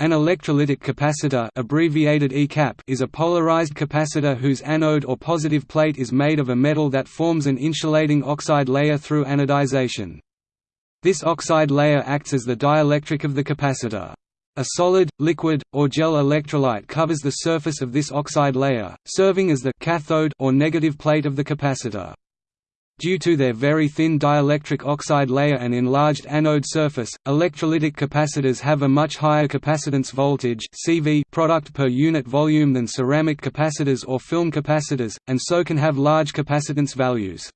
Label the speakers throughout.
Speaker 1: An electrolytic capacitor abbreviated ECAP is a polarized capacitor whose anode or positive plate is made of a metal that forms an insulating oxide layer through anodization. This oxide layer acts as the dielectric of the capacitor. A solid, liquid, or gel electrolyte covers the surface of this oxide layer, serving as the cathode or negative plate of the capacitor. Due to their very thin dielectric oxide layer and enlarged anode surface, electrolytic capacitors have a much higher capacitance voltage CV product per unit volume than ceramic capacitors or film capacitors, and so can have large capacitance values.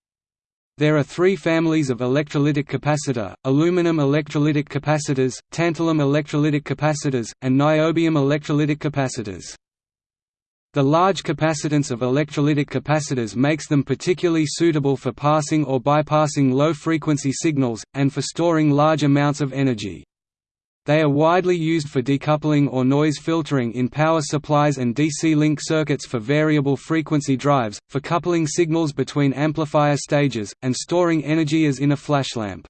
Speaker 1: There are three families of electrolytic capacitor, aluminum electrolytic capacitors, tantalum electrolytic capacitors, and niobium electrolytic capacitors. The large capacitance of electrolytic capacitors makes them particularly suitable for passing or bypassing low-frequency signals, and for storing large amounts of energy. They are widely used for decoupling or noise filtering in power supplies and DC link circuits for variable frequency drives, for coupling signals between amplifier stages, and storing energy as in a flashlamp.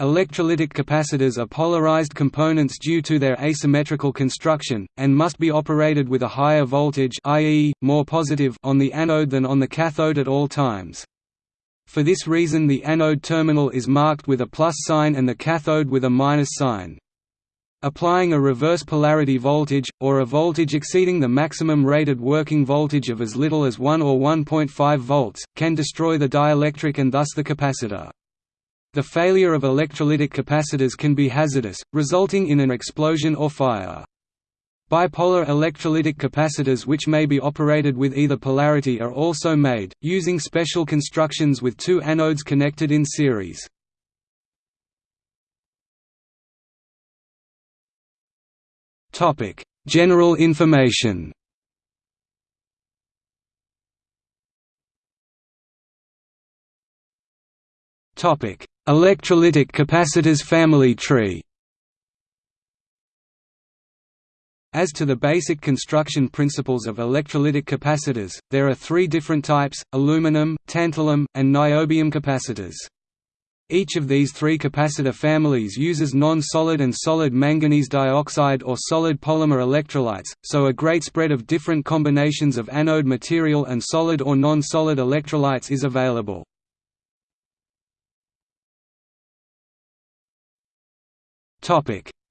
Speaker 1: Electrolytic capacitors are polarized components due to their asymmetrical construction, and must be operated with a higher voltage i.e., more positive on the anode than on the cathode at all times. For this reason the anode terminal is marked with a plus sign and the cathode with a minus sign. Applying a reverse polarity voltage, or a voltage exceeding the maximum rated working voltage of as little as 1 or 1.5 volts, can destroy the dielectric and thus the capacitor. The failure of electrolytic capacitors can be hazardous, resulting in an explosion or fire. Bipolar electrolytic capacitors which may be operated with either polarity are also made, using special constructions with two anodes connected in series. General information Topic: Electrolytic capacitors family tree As to the basic construction principles of electrolytic capacitors, there are three different types, aluminum, tantalum, and niobium capacitors. Each of these three capacitor families uses non-solid and solid manganese dioxide or solid polymer electrolytes, so a great spread of different combinations of anode material and solid or non-solid electrolytes is available.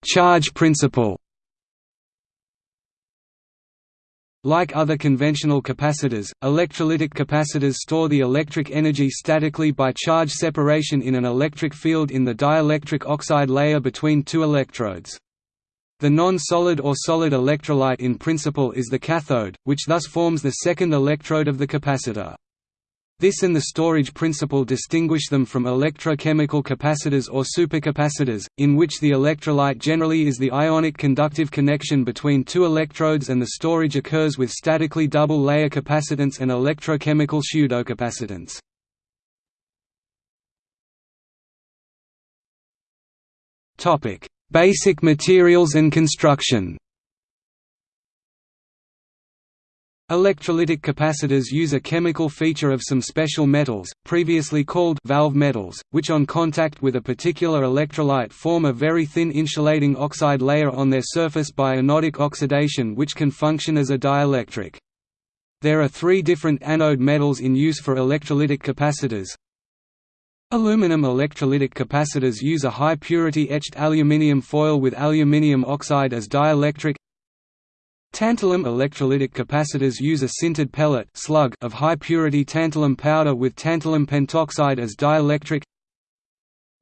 Speaker 1: Charge principle. Like other conventional capacitors, electrolytic capacitors store the electric energy statically by charge separation in an electric field in the dielectric oxide layer between two electrodes. The non-solid or solid electrolyte in principle is the cathode, which thus forms the second electrode of the capacitor. This and the storage principle distinguish them from electrochemical capacitors or supercapacitors, in which the electrolyte generally is the ionic conductive connection between two electrodes and the storage occurs with statically double-layer capacitance and electrochemical pseudocapacitance. Basic materials and construction Electrolytic capacitors use a chemical feature of some special metals, previously called valve metals, which on contact with a particular electrolyte form a very thin insulating oxide layer on their surface by anodic oxidation which can function as a dielectric. There are three different anode metals in use for electrolytic capacitors. Aluminum electrolytic capacitors use a high-purity etched aluminium foil with aluminium oxide as dielectric Tantalum electrolytic capacitors use a sintered pellet slug of high-purity tantalum powder with tantalum pentoxide as dielectric.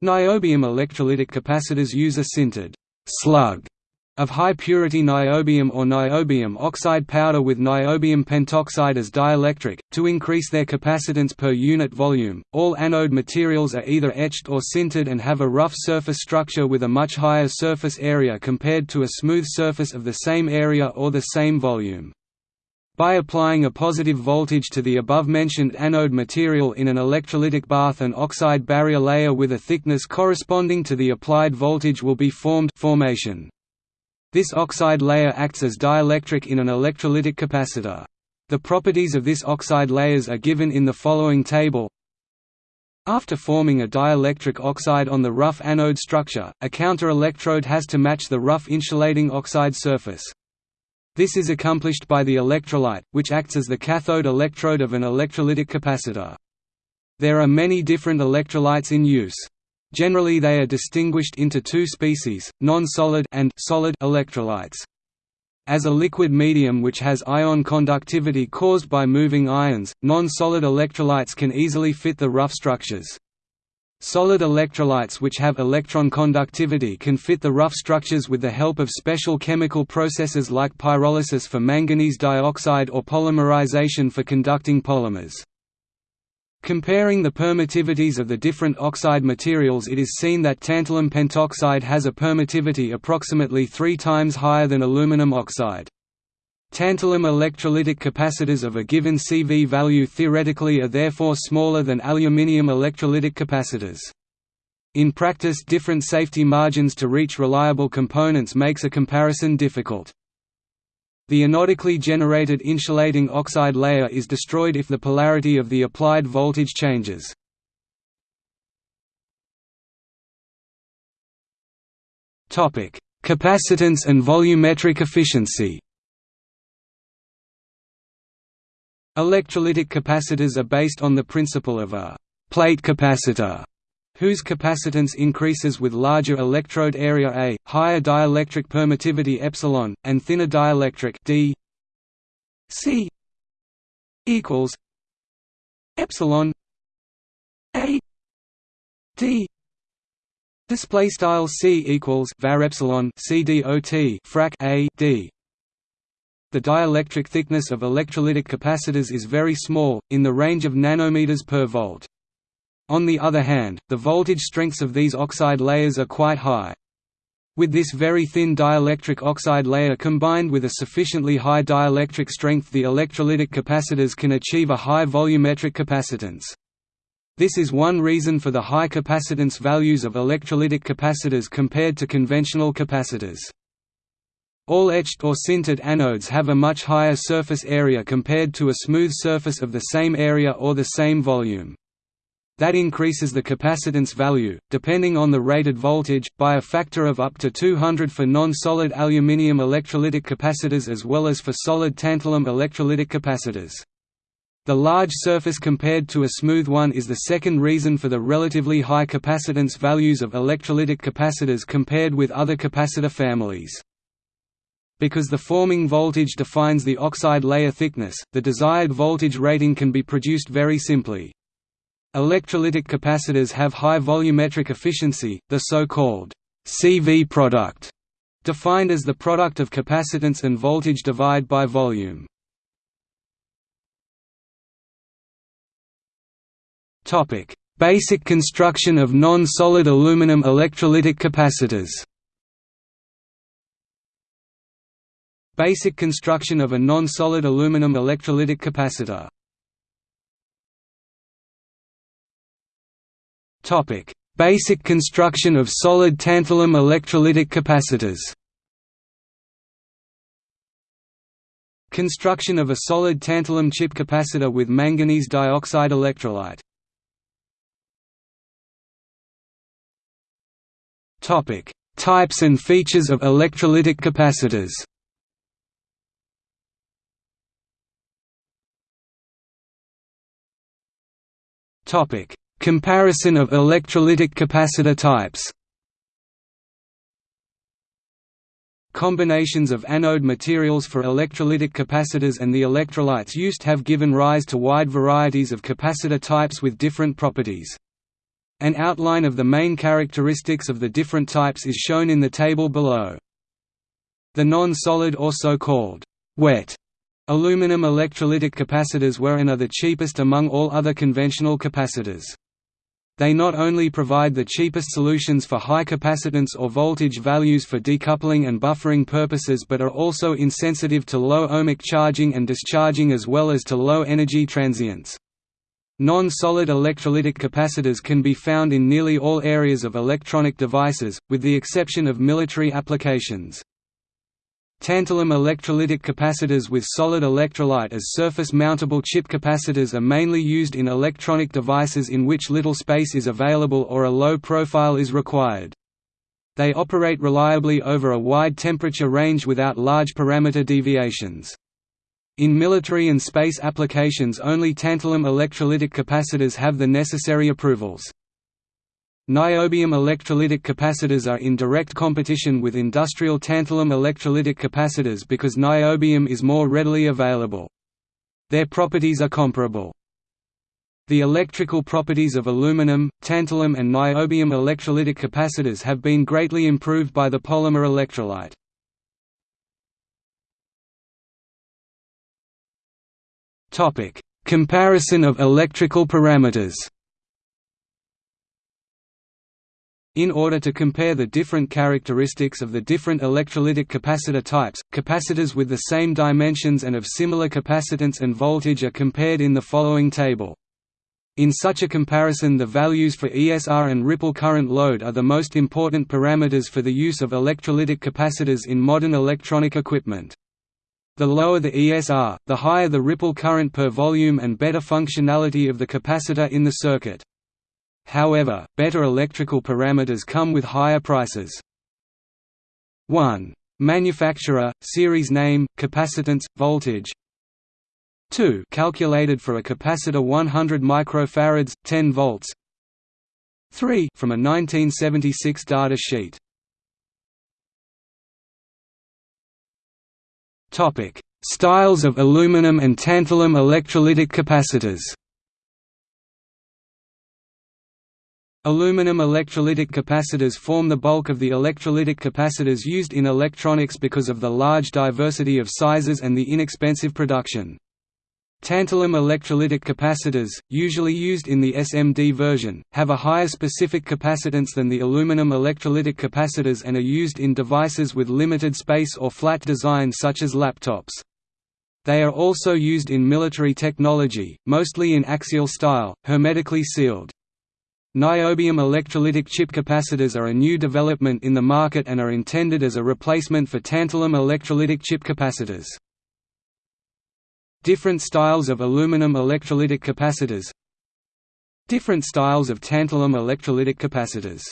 Speaker 1: Niobium electrolytic capacitors use a sintered slug of high-purity niobium or niobium oxide powder with niobium pentoxide as dielectric, to increase their capacitance per unit volume. All anode materials are either etched or sintered and have a rough surface structure with a much higher surface area compared to a smooth surface of the same area or the same volume. By applying a positive voltage to the above-mentioned anode material in an electrolytic bath an oxide barrier layer with a thickness corresponding to the applied voltage will be formed formation. This oxide layer acts as dielectric in an electrolytic capacitor. The properties of this oxide layers are given in the following table After forming a dielectric oxide on the rough anode structure, a counter-electrode has to match the rough insulating oxide surface. This is accomplished by the electrolyte, which acts as the cathode electrode of an electrolytic capacitor. There are many different electrolytes in use. Generally they are distinguished into two species, non-solid and solid electrolytes. As a liquid medium which has ion conductivity caused by moving ions, non-solid electrolytes can easily fit the rough structures. Solid electrolytes which have electron conductivity can fit the rough structures with the help of special chemical processes like pyrolysis for manganese dioxide or polymerization for conducting polymers. Comparing the permittivities of the different oxide materials it is seen that tantalum pentoxide has a permittivity approximately three times higher than aluminum oxide. Tantalum electrolytic capacitors of a given CV value theoretically are therefore smaller than aluminium electrolytic capacitors. In practice different safety margins to reach reliable components makes a comparison difficult. The anodically generated insulating oxide layer is destroyed if the polarity of the applied voltage changes. Capacitance and volumetric efficiency Electrolytic capacitors are based on the principle of a plate capacitor whose capacitance increases with larger electrode area A, higher dielectric permittivity epsilon, and thinner dielectric D C equals epsilon A D display style C equals var epsilon frac A D the dielectric thickness of electrolytic capacitors is very small, in the range of nanometers per volt. On the other hand, the voltage strengths of these oxide layers are quite high. With this very thin dielectric oxide layer combined with a sufficiently high dielectric strength the electrolytic capacitors can achieve a high volumetric capacitance. This is one reason for the high capacitance values of electrolytic capacitors compared to conventional capacitors. All etched or sintered anodes have a much higher surface area compared to a smooth surface of the same area or the same volume. That increases the capacitance value, depending on the rated voltage, by a factor of up to 200 for non-solid aluminium electrolytic capacitors as well as for solid tantalum electrolytic capacitors. The large surface compared to a smooth one is the second reason for the relatively high capacitance values of electrolytic capacitors compared with other capacitor families. Because the forming voltage defines the oxide layer thickness, the desired voltage rating can be produced very simply. Electrolytic capacitors have high volumetric efficiency, the so-called CV product, defined as the product of capacitance and voltage divide by volume. Topic: Basic construction of non-solid aluminum electrolytic capacitors. Basic construction of a non-solid aluminum electrolytic capacitor Topic: Basic construction of solid tantalum electrolytic capacitors. Construction of a solid tantalum chip capacitor with manganese dioxide electrolyte. Topic: Types and features of electrolytic capacitors. Topic: Comparison of electrolytic capacitor types Combinations of anode materials for electrolytic capacitors and the electrolytes used have given rise to wide varieties of capacitor types with different properties. An outline of the main characteristics of the different types is shown in the table below. The non-solid or so-called wet aluminum electrolytic capacitors were and are the cheapest among all other conventional capacitors. They not only provide the cheapest solutions for high capacitance or voltage values for decoupling and buffering purposes but are also insensitive to low ohmic charging and discharging as well as to low energy transients. Non-solid electrolytic capacitors can be found in nearly all areas of electronic devices, with the exception of military applications. Tantalum electrolytic capacitors with solid electrolyte as surface-mountable chip capacitors are mainly used in electronic devices in which little space is available or a low profile is required. They operate reliably over a wide temperature range without large parameter deviations. In military and space applications only tantalum electrolytic capacitors have the necessary approvals. Niobium electrolytic capacitors are in direct competition with industrial tantalum electrolytic capacitors because niobium is more readily available. Their properties are comparable. The electrical properties of aluminum, tantalum and niobium electrolytic capacitors have been greatly improved by the polymer electrolyte. Comparison of electrical parameters In order to compare the different characteristics of the different electrolytic capacitor types, capacitors with the same dimensions and of similar capacitance and voltage are compared in the following table. In such a comparison the values for ESR and ripple current load are the most important parameters for the use of electrolytic capacitors in modern electronic equipment. The lower the ESR, the higher the ripple current per volume and better functionality of the capacitor in the circuit. However, better electrical parameters come with higher prices. 1. Manufacturer, series name, capacitance, voltage. 2 calculated for a capacitor 100 microfarads, 10 volts. 3 from a 1976 data sheet. Styles of aluminum and tantalum electrolytic capacitors Aluminum electrolytic capacitors form the bulk of the electrolytic capacitors used in electronics because of the large diversity of sizes and the inexpensive production. Tantalum electrolytic capacitors, usually used in the SMD version, have a higher specific capacitance than the aluminum electrolytic capacitors and are used in devices with limited space or flat design such as laptops. They are also used in military technology, mostly in axial style, hermetically sealed. Niobium electrolytic chip capacitors are a new development in the market and are intended as a replacement for tantalum electrolytic chip capacitors. Different styles of aluminum electrolytic capacitors. Different styles of tantalum electrolytic capacitors.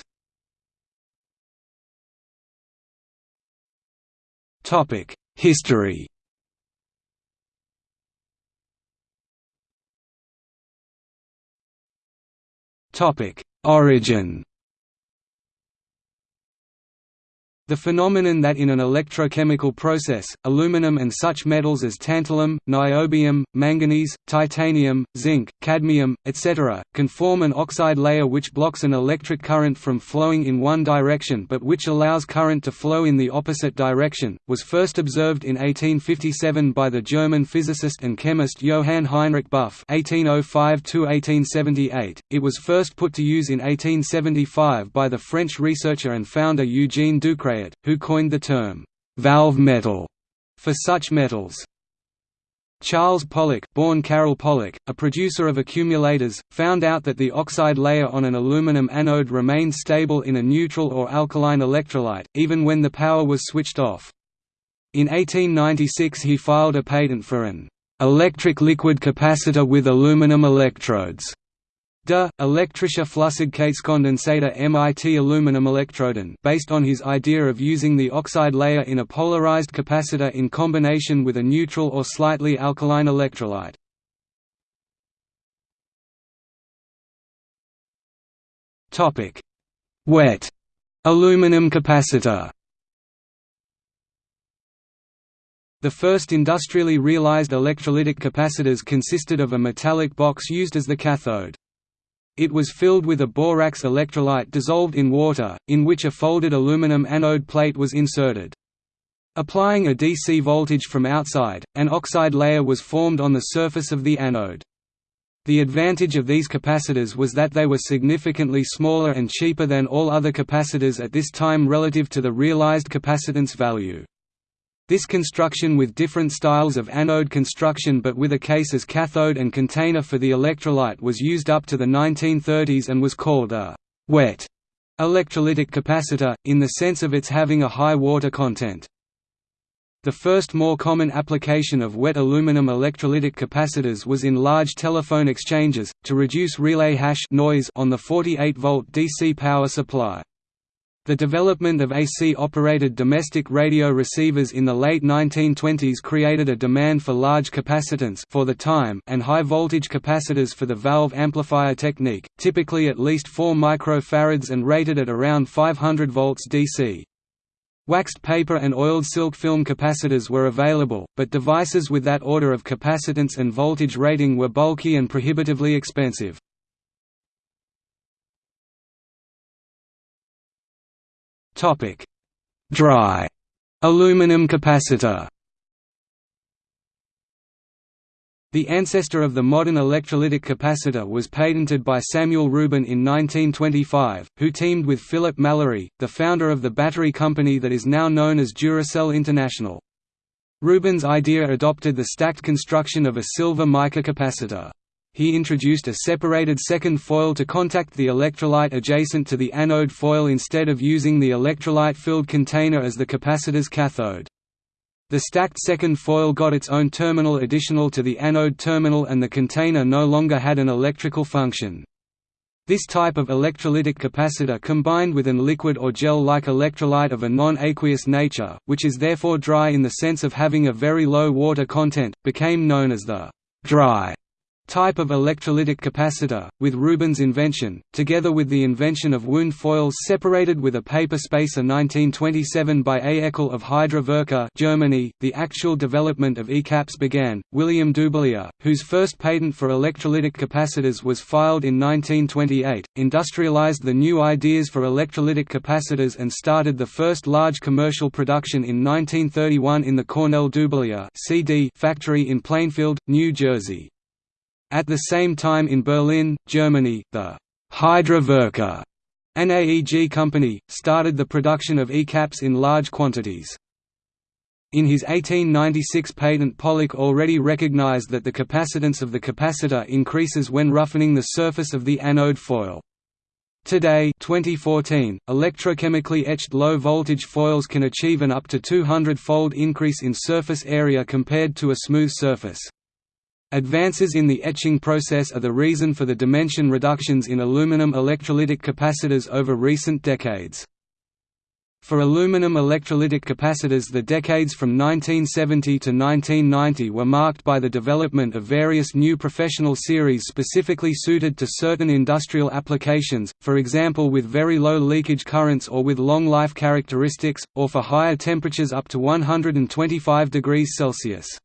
Speaker 1: History Topic: Origin The phenomenon that in an electrochemical process, aluminum and such metals as tantalum, niobium, manganese, titanium, zinc, cadmium, etc., can form an oxide layer which blocks an electric current from flowing in one direction but which allows current to flow in the opposite direction, was first observed in 1857 by the German physicist and chemist Johann Heinrich Buff (1805–1878). It was first put to use in 1875 by the French researcher and founder Eugene Who coined the term, "'valve metal' for such metals. Charles Pollak, born Karol Pollak, a producer of accumulators, found out that the oxide layer on an aluminum anode remained stable in a neutral or alkaline electrolyte, even when the power was switched off. In 1896 he filed a patent for an electric liquid capacitor with aluminum electrodes De, elektrische Flüssigkeitskondensator MIT aluminum electroden based on his idea of using the oxide layer in a polarized capacitor in combination with a neutral or slightly alkaline electrolyte. Topic: Wet aluminum capacitor The first industrially realized electrolytic capacitors consisted of a metallic box used as the cathode. It was filled with a borax electrolyte dissolved in water, in which a folded aluminum anode plate was inserted. Applying a DC voltage from outside, an oxide layer was formed on the surface of the anode. The advantage of these capacitors was that they were significantly smaller and cheaper than all other capacitors at this time relative to the realized capacitance value. This construction with different styles of anode construction but with a case as cathode and container for the electrolyte was used up to the 1930s and was called a «wet» electrolytic capacitor, in the sense of its having a high water content. The first more common application of wet aluminum electrolytic capacitors was in large telephone exchanges, to reduce relay hash noise on the 48-volt DC power supply. The development of AC-operated domestic radio receivers in the late 1920s created a demand for large capacitance for the time and high-voltage capacitors for the valve amplifier technique, typically at least 4 microfarads and rated at around 500 volts DC. Waxed paper and oiled silk film capacitors were available, but devices with that order of capacitance and voltage rating were bulky and prohibitively expensive. Dry aluminum capacitor The ancestor of the modern electrolytic capacitor was patented by Samuel Ruben in 1925, who teamed with Philip Mallory, the founder of the battery company that is now known as Duracell International. Ruben's idea adopted the stacked construction of a silver mica capacitor. He introduced a separated second foil to contact the electrolyte adjacent to the anode foil instead of using the electrolyte-filled container as the capacitor's cathode. The stacked second foil got its own terminal additional to the anode terminal and the container no longer had an electrical function. This type of electrolytic capacitor combined with an liquid or gel-like electrolyte of a non-aqueous nature, which is therefore dry in the sense of having a very low water content, became known as the dry type of electrolytic capacitor, with Ruben's invention, together with the invention of wound foils separated with a paper spacer 1927 by A. Eckel of Hydra Germany, the actual development of ECAPs began. William Dubilier, whose first patent for electrolytic capacitors was filed in 1928, industrialized the new ideas for electrolytic capacitors and started the first large commercial production in 1931 in the Cornell Dubilier factory in Plainfield, New Jersey. At the same time in Berlin, Germany, the Hydra Werke, an AEG company, started the production of ECAPs in large quantities. In his 1896 patent Pollak already recognized that the capacitance of the capacitor increases when roughening the surface of the anode foil. Today 2014, electrochemically etched low-voltage foils can achieve an up to 200-fold increase in surface area compared to a smooth surface. Advances in the etching process are the reason for the dimension reductions in aluminum electrolytic capacitors over recent decades. For aluminum electrolytic capacitors the decades from 1970 to 1990 were marked by the development of various new professional series specifically suited to certain industrial applications, for example with very low leakage currents or with long life characteristics, or for higher temperatures up to 125 degrees Celsius.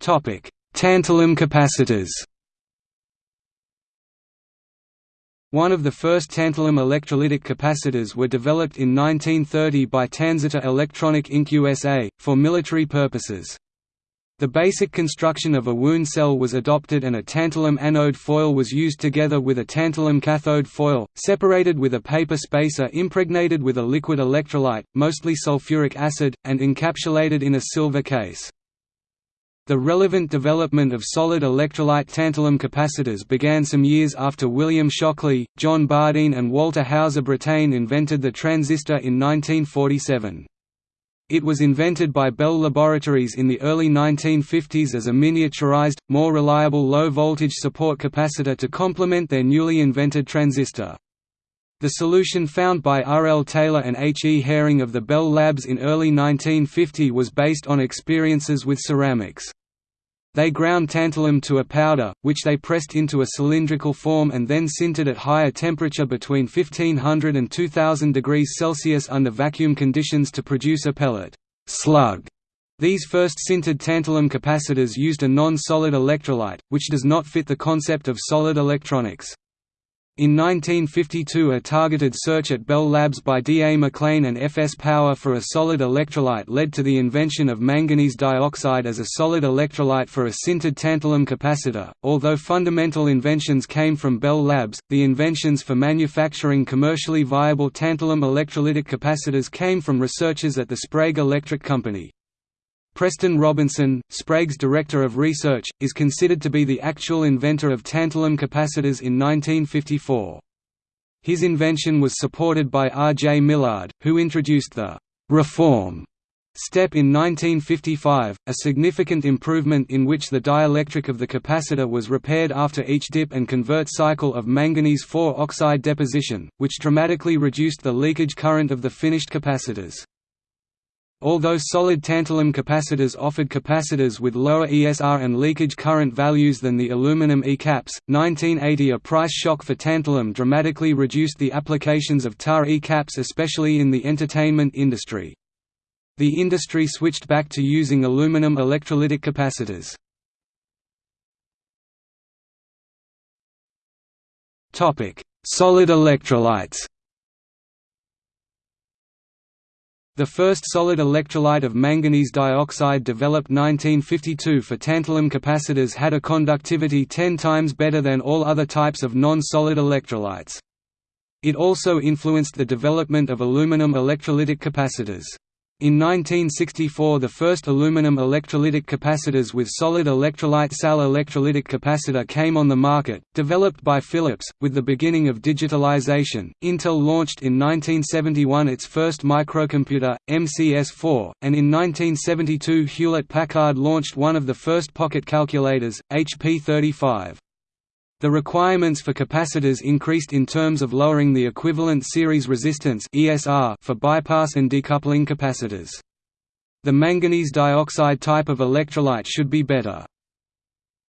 Speaker 1: Topic: Tantalum capacitors. One of the first tantalum electrolytic capacitors were developed in 1930 by Tansitor Electronic Inc. USA, for military purposes. The basic construction of a wound cell was adopted and a tantalum anode foil was used together with a tantalum cathode foil, separated with a paper spacer impregnated with a liquid electrolyte, mostly sulfuric acid, and encapsulated in a silver case. The relevant development of solid electrolyte tantalum capacitors began some years after William Shockley, John Bardeen and Walter Houser Brattain invented the transistor in 1947. It was invented by Bell Laboratories in the early 1950s as a miniaturized, more reliable low-voltage support capacitor to complement their newly invented transistor. The solution found by R. L. Taylor and H. E. Haring of the Bell Labs in early 1950 was based on experiences with ceramics. They ground tantalum to a powder, which they pressed into a cylindrical form and then sintered at higher temperature between 1500 and 2000 degrees Celsius under vacuum conditions to produce a pellet slug. These first sintered tantalum capacitors used a non-solid electrolyte, which does not fit the concept of solid electronics. In 1952 a targeted search at Bell Labs by D. A. McLean and F. S. Power for a solid electrolyte led to the invention of manganese dioxide as a solid electrolyte for a sintered tantalum capacitor. Although fundamental inventions came from Bell Labs, the inventions for manufacturing commercially viable tantalum electrolytic capacitors came from researchers at the Sprague Electric Company. Preston Robinson, Sprague's Director of Research, is considered to be the actual inventor of tantalum capacitors in 1954. His invention was supported by R. J. Millard, who introduced the «reform» step in 1955, a significant improvement in which the dielectric of the capacitor was repaired after each dip and convert cycle of manganese 4 oxide deposition, which dramatically reduced the leakage current of the finished capacitors. Although solid tantalum capacitors offered capacitors with lower ESR and leakage current values than the aluminum E-caps, 1980 a price shock for tantalum dramatically reduced the applications of TAR E-caps especially in the entertainment industry. The industry switched back to using aluminum electrolytic capacitors. Solid electrolytes The first solid electrolyte of manganese dioxide developed 1952 for tantalum capacitors had a conductivity 10 times better than all other types of non-solid electrolytes. It also influenced the development of aluminum electrolytic capacitors. In 1964 the first aluminum electrolytic capacitors with solid electrolyte SAL electrolytic capacitor came on the market, developed by Philips. With the beginning of digitalization, Intel launched in 1971 its first microcomputer, MCS-4, and in 1972 Hewlett-Packard launched one of the first pocket calculators, HP 35. The requirements for capacitors increased in terms of lowering the equivalent series resistance (ESR) for bypass and decoupling capacitors. The manganese dioxide type of electrolyte should be better.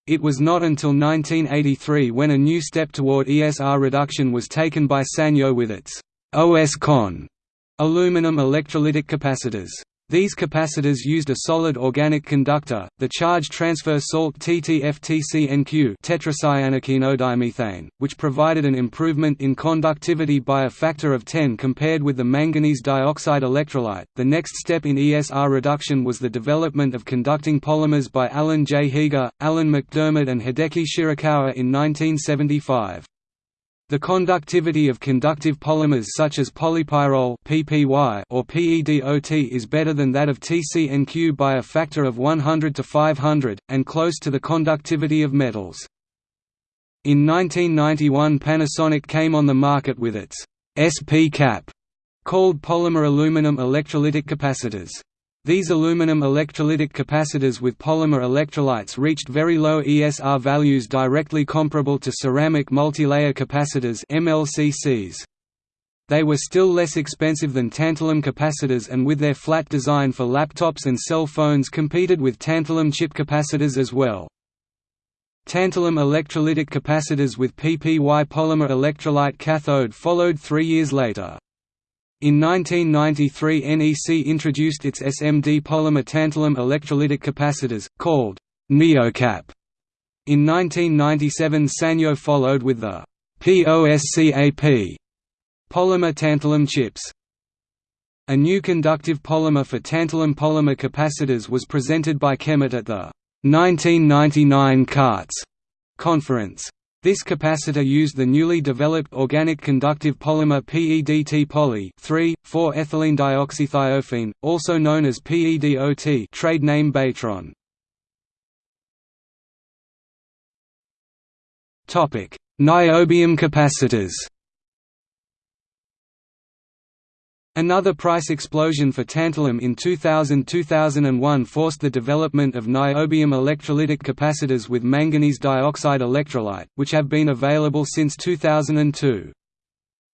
Speaker 1: It was not until 1983 when a new step toward ESR reduction was taken by Sanyo with its OS-CON aluminum electrolytic capacitors. These capacitors used a solid organic conductor, the charge transfer salt TTFTCNQ which provided an improvement in conductivity by a factor of 10 compared with the manganese dioxide electrolyte. The next step in ESR reduction was the development of conducting polymers by Alan J. Heeger, Alan MacDiarmid and Hideki Shirakawa in 1975. The conductivity of conductive polymers such as polypyrrole (PPY) or PEDOT is better than that of TCNQ by a factor of 100 to 500, and close to the conductivity of metals. In 1991 Panasonic came on the market with its SP cap, called polymer aluminum electrolytic capacitors. These aluminum electrolytic capacitors with polymer electrolytes reached very low ESR values directly comparable to ceramic multilayer capacitors MLCCs. They were still less expensive than tantalum capacitors and with their flat design for laptops and cell phones competed with tantalum chip capacitors as well. Tantalum electrolytic capacitors with PPY polymer electrolyte cathode followed three years later. In 1993 NEC introduced its SMD polymer tantalum electrolytic capacitors, called NeoCap. In 1997 Sanyo followed with the POSCAP polymer tantalum chips. A new conductive polymer for tantalum polymer capacitors was presented by Kemet at the 1999 CARTS conference. This capacitor used the newly developed organic conductive polymer PEDT poly 3,4-ethylene dioxythiophene, also known as PEDOT trade name Baytron. Niobium capacitors Another price explosion for tantalum in 2000–2001 forced the development of niobium electrolytic capacitors with manganese dioxide electrolyte, which have been available since 2002.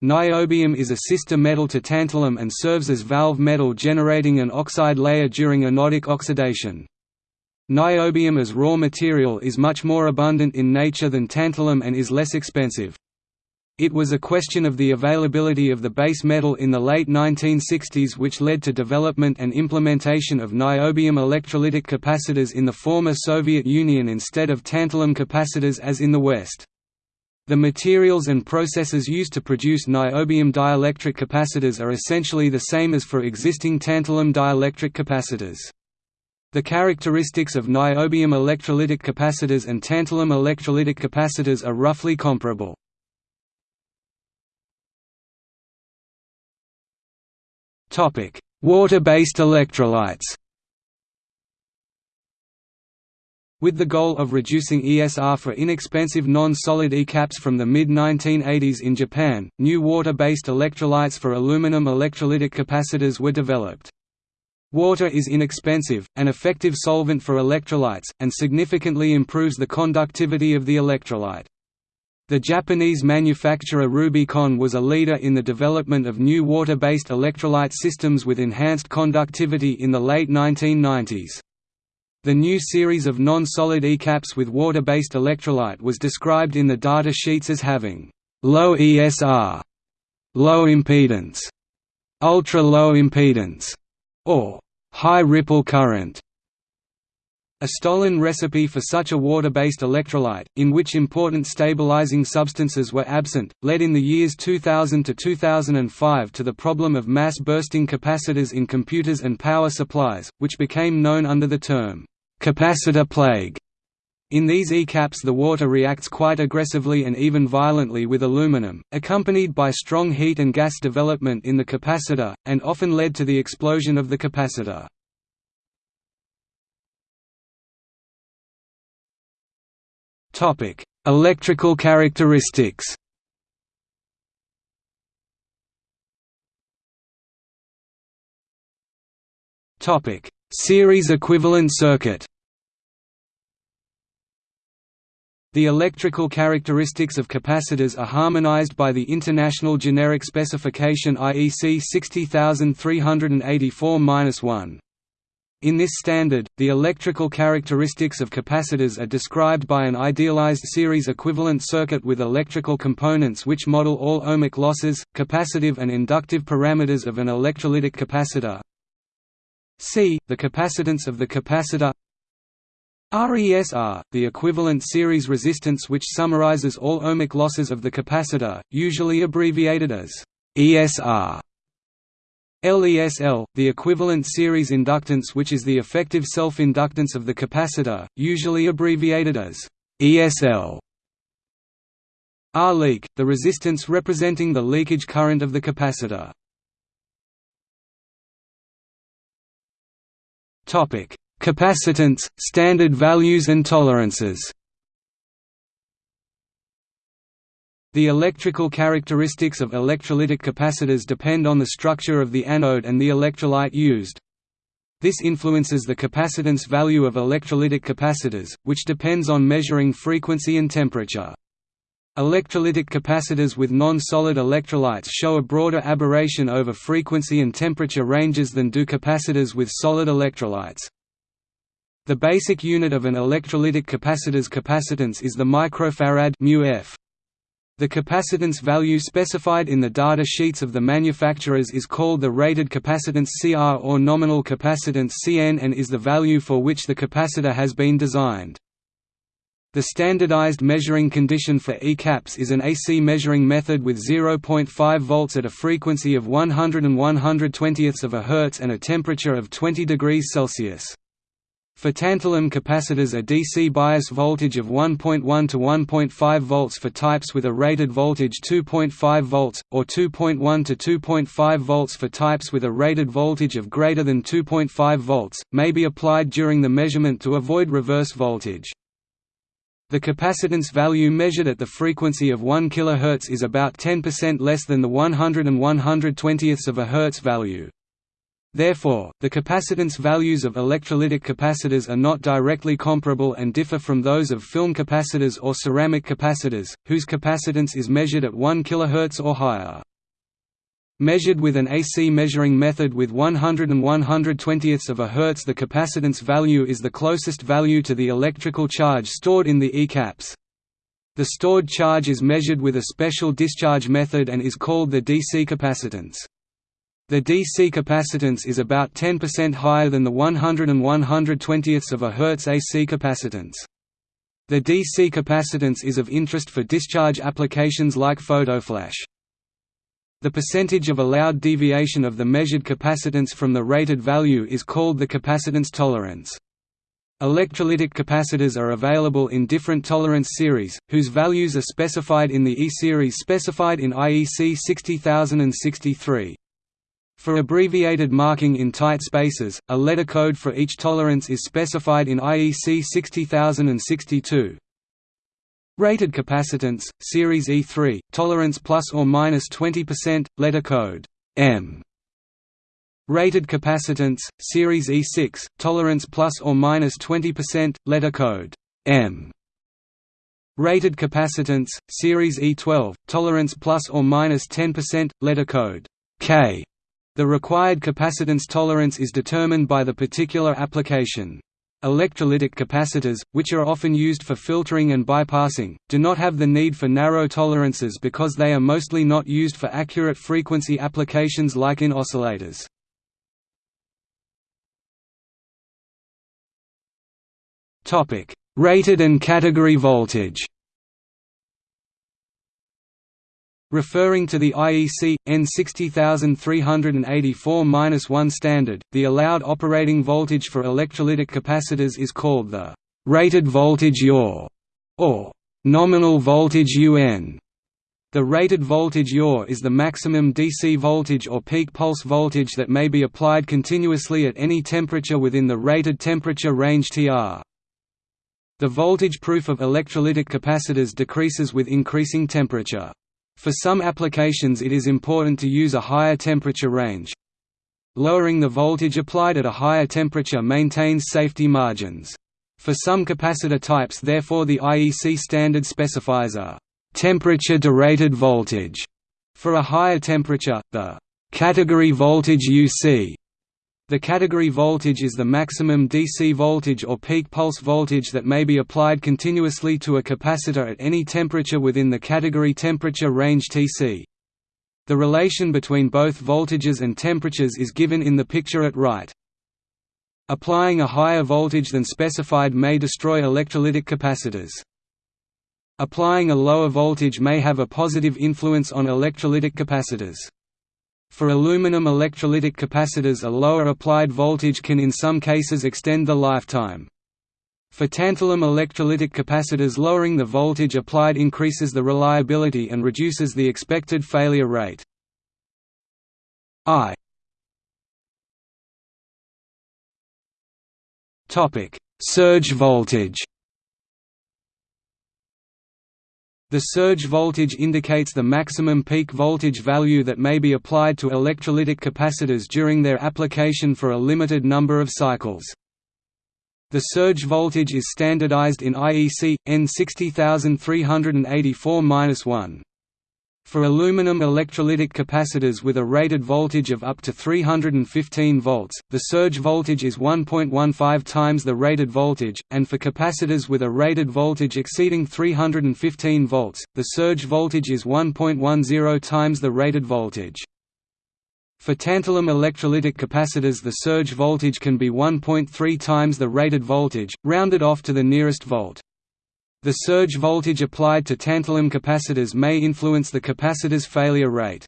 Speaker 1: Niobium is a sister metal to tantalum and serves as valve metal generating an oxide layer during anodic oxidation. Niobium as raw material is much more abundant in nature than tantalum and is less expensive. It was a question of the availability of the base metal in the late 1960s which led to development and implementation of niobium electrolytic capacitors in the former Soviet Union instead of tantalum capacitors as in the West. The materials and processes used to produce niobium dielectric capacitors are essentially the same as for existing tantalum dielectric capacitors. The characteristics of niobium electrolytic capacitors and tantalum electrolytic capacitors are roughly comparable. Water-based electrolytes With the goal of reducing ESR for inexpensive non-solid ECAPs from the mid-1980s in Japan, new water-based electrolytes for aluminum electrolytic capacitors were developed. Water is inexpensive, an effective solvent for electrolytes, and significantly improves the conductivity of the electrolyte. The Japanese manufacturer Rubycon was a leader in the development of new water-based electrolyte systems with enhanced conductivity in the late 1990s. The new series of non-solid ECAPs with water-based electrolyte was described in the data sheets as having low ESR, low impedance, ultra-low impedance, or high ripple current. A stolen recipe for such a water-based electrolyte, in which important stabilizing substances were absent, led in the years 2000 to 2005 to the problem of mass-bursting capacitors in computers and power supplies, which became known under the term, capacitor plague. In these ECAPs the water reacts quite aggressively and even violently with aluminum, accompanied by strong heat and gas development in the capacitor, and often led to the explosion of the capacitor. Topic: Electrical characteristics. Topic: Series equivalent circuit. The electrical characteristics of capacitors are harmonized by the International Generic Specification IEC 60384-1. In this standard, the electrical characteristics of capacitors are described by an idealized series equivalent circuit with electrical components which model all ohmic losses, capacitive and inductive parameters of an electrolytic capacitor. C. The capacitance of the capacitor RESR, the equivalent series resistance which summarizes all ohmic losses of the capacitor, usually abbreviated as ESR. LESL, the equivalent series inductance which is the effective self-inductance of the capacitor, usually abbreviated as ESL. R-leak, the resistance representing the leakage current of the capacitor. Capacitance, standard values and tolerances The electrical characteristics of electrolytic capacitors depend on the structure of the anode and the electrolyte used. This influences the capacitance value of electrolytic capacitors, which depends on measuring frequency and temperature. Electrolytic capacitors with non-solid electrolytes show a broader aberration over frequency and temperature ranges than do capacitors with solid electrolytes. The basic unit of an electrolytic capacitor's capacitance is the microfarad μF. The capacitance value specified in the data sheets of the manufacturers is called the rated capacitance CR or nominal capacitance CN and is the value for which the capacitor has been designed. The standardized measuring condition for ECAPs is an AC measuring method with 0.5 volts at a frequency of 100 and 120ths of a Hz and a temperature of 20 degrees Celsius. For tantalum capacitors a DC bias voltage of 1.1 to 1.5 volts for types with a rated voltage 2.5 volts, or 2.1 to 2.5 volts for types with a rated voltage of greater than 2.5 volts, may be applied during the measurement to avoid reverse voltage. The capacitance value measured at the frequency of 1 kHz is about 10% less than the 100 and 120ths of a Hz value. Therefore, the capacitance values of electrolytic capacitors are not directly comparable and differ from those of film capacitors or ceramic capacitors, whose capacitance is measured at 1 kHz or higher. Measured with an AC measuring method with 100 and 120ths of a Hz the capacitance value is the closest value to the electrical charge stored in the ECAPs. The stored charge is measured with a special discharge method and is called the DC capacitance. The DC capacitance is about 10% higher than the 100 and 120ths of a Hertz AC capacitance. The DC capacitance is of interest for discharge applications like photoflash. The percentage of allowed deviation of the measured capacitance from the rated value is called the capacitance tolerance. Electrolytic capacitors are available in different tolerance series, whose values are specified in the E-series specified in IEC 60063. For abbreviated marking in tight spaces, a letter code for each tolerance is specified in IEC 60062. Rated capacitance, series E3, tolerance plus or minus 20%, letter code M. Rated capacitance, series E6, tolerance plus or minus 20%, letter code M. Rated capacitance, series E12, tolerance plus or minus 10%, letter code K. The required capacitance tolerance is determined by the particular application. Electrolytic capacitors, which are often used for filtering and bypassing, do not have the need for narrow tolerances because they are mostly not used for accurate frequency applications like in oscillators. Rated and category voltage Referring to the IEC, EN 60384-1 standard, the allowed operating voltage for electrolytic capacitors is called the «rated voltage yaw» or «nominal voltage UN». The rated voltage yaw is the maximum DC voltage or peak pulse voltage that may be applied continuously at any temperature within the rated temperature range TR. The voltage proof of electrolytic capacitors decreases with increasing temperature. For some applications it is important to use a higher temperature range. Lowering the voltage applied at a higher temperature maintains safety margins. For some capacitor types therefore the IEC standard specifies a temperature derated voltage. For a higher temperature, the category voltage UC the category voltage is the maximum DC voltage or peak pulse voltage that may be applied continuously to a capacitor at any temperature within the category temperature range Tc. The relation between both voltages and temperatures is given in the picture at right. Applying a higher voltage than specified may destroy electrolytic capacitors. Applying a lower voltage may have a positive influence on electrolytic capacitors. For aluminum electrolytic capacitors a lower applied voltage can in some cases extend the lifetime. For tantalum electrolytic capacitors lowering the voltage applied increases the reliability and reduces the expected failure rate. I Surge voltage The surge voltage indicates the maximum peak voltage value that may be applied to electrolytic capacitors during their application for a limited number of cycles. The surge voltage is standardized in IEC, EN 60384-1. For aluminum electrolytic capacitors with a rated voltage of up to 315 volts, the surge voltage is 1.15 times the rated voltage, and for capacitors with a rated voltage exceeding 315 volts, the surge voltage is 1.10 times the rated voltage. For tantalum electrolytic capacitors the surge voltage can be 1.3 times the rated voltage, rounded off to the nearest volt. The surge voltage applied to tantalum capacitors may influence the capacitor's failure rate.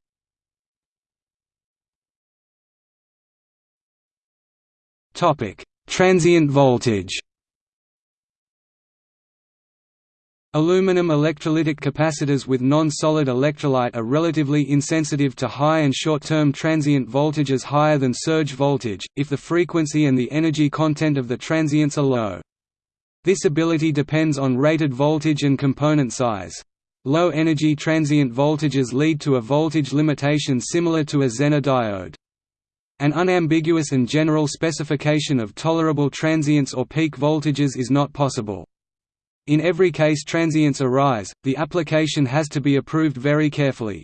Speaker 1: Transient voltage Aluminum electrolytic capacitors with non-solid electrolyte are relatively insensitive to high and short-term transient voltages higher than surge voltage, if the frequency and the energy content of the transients are low. This ability depends on rated voltage and component size. Low energy transient voltages lead to a voltage limitation similar to a Zener diode. An unambiguous and general specification of tolerable transients or peak voltages is not possible. In every case transients arise, the application has to be approved very carefully.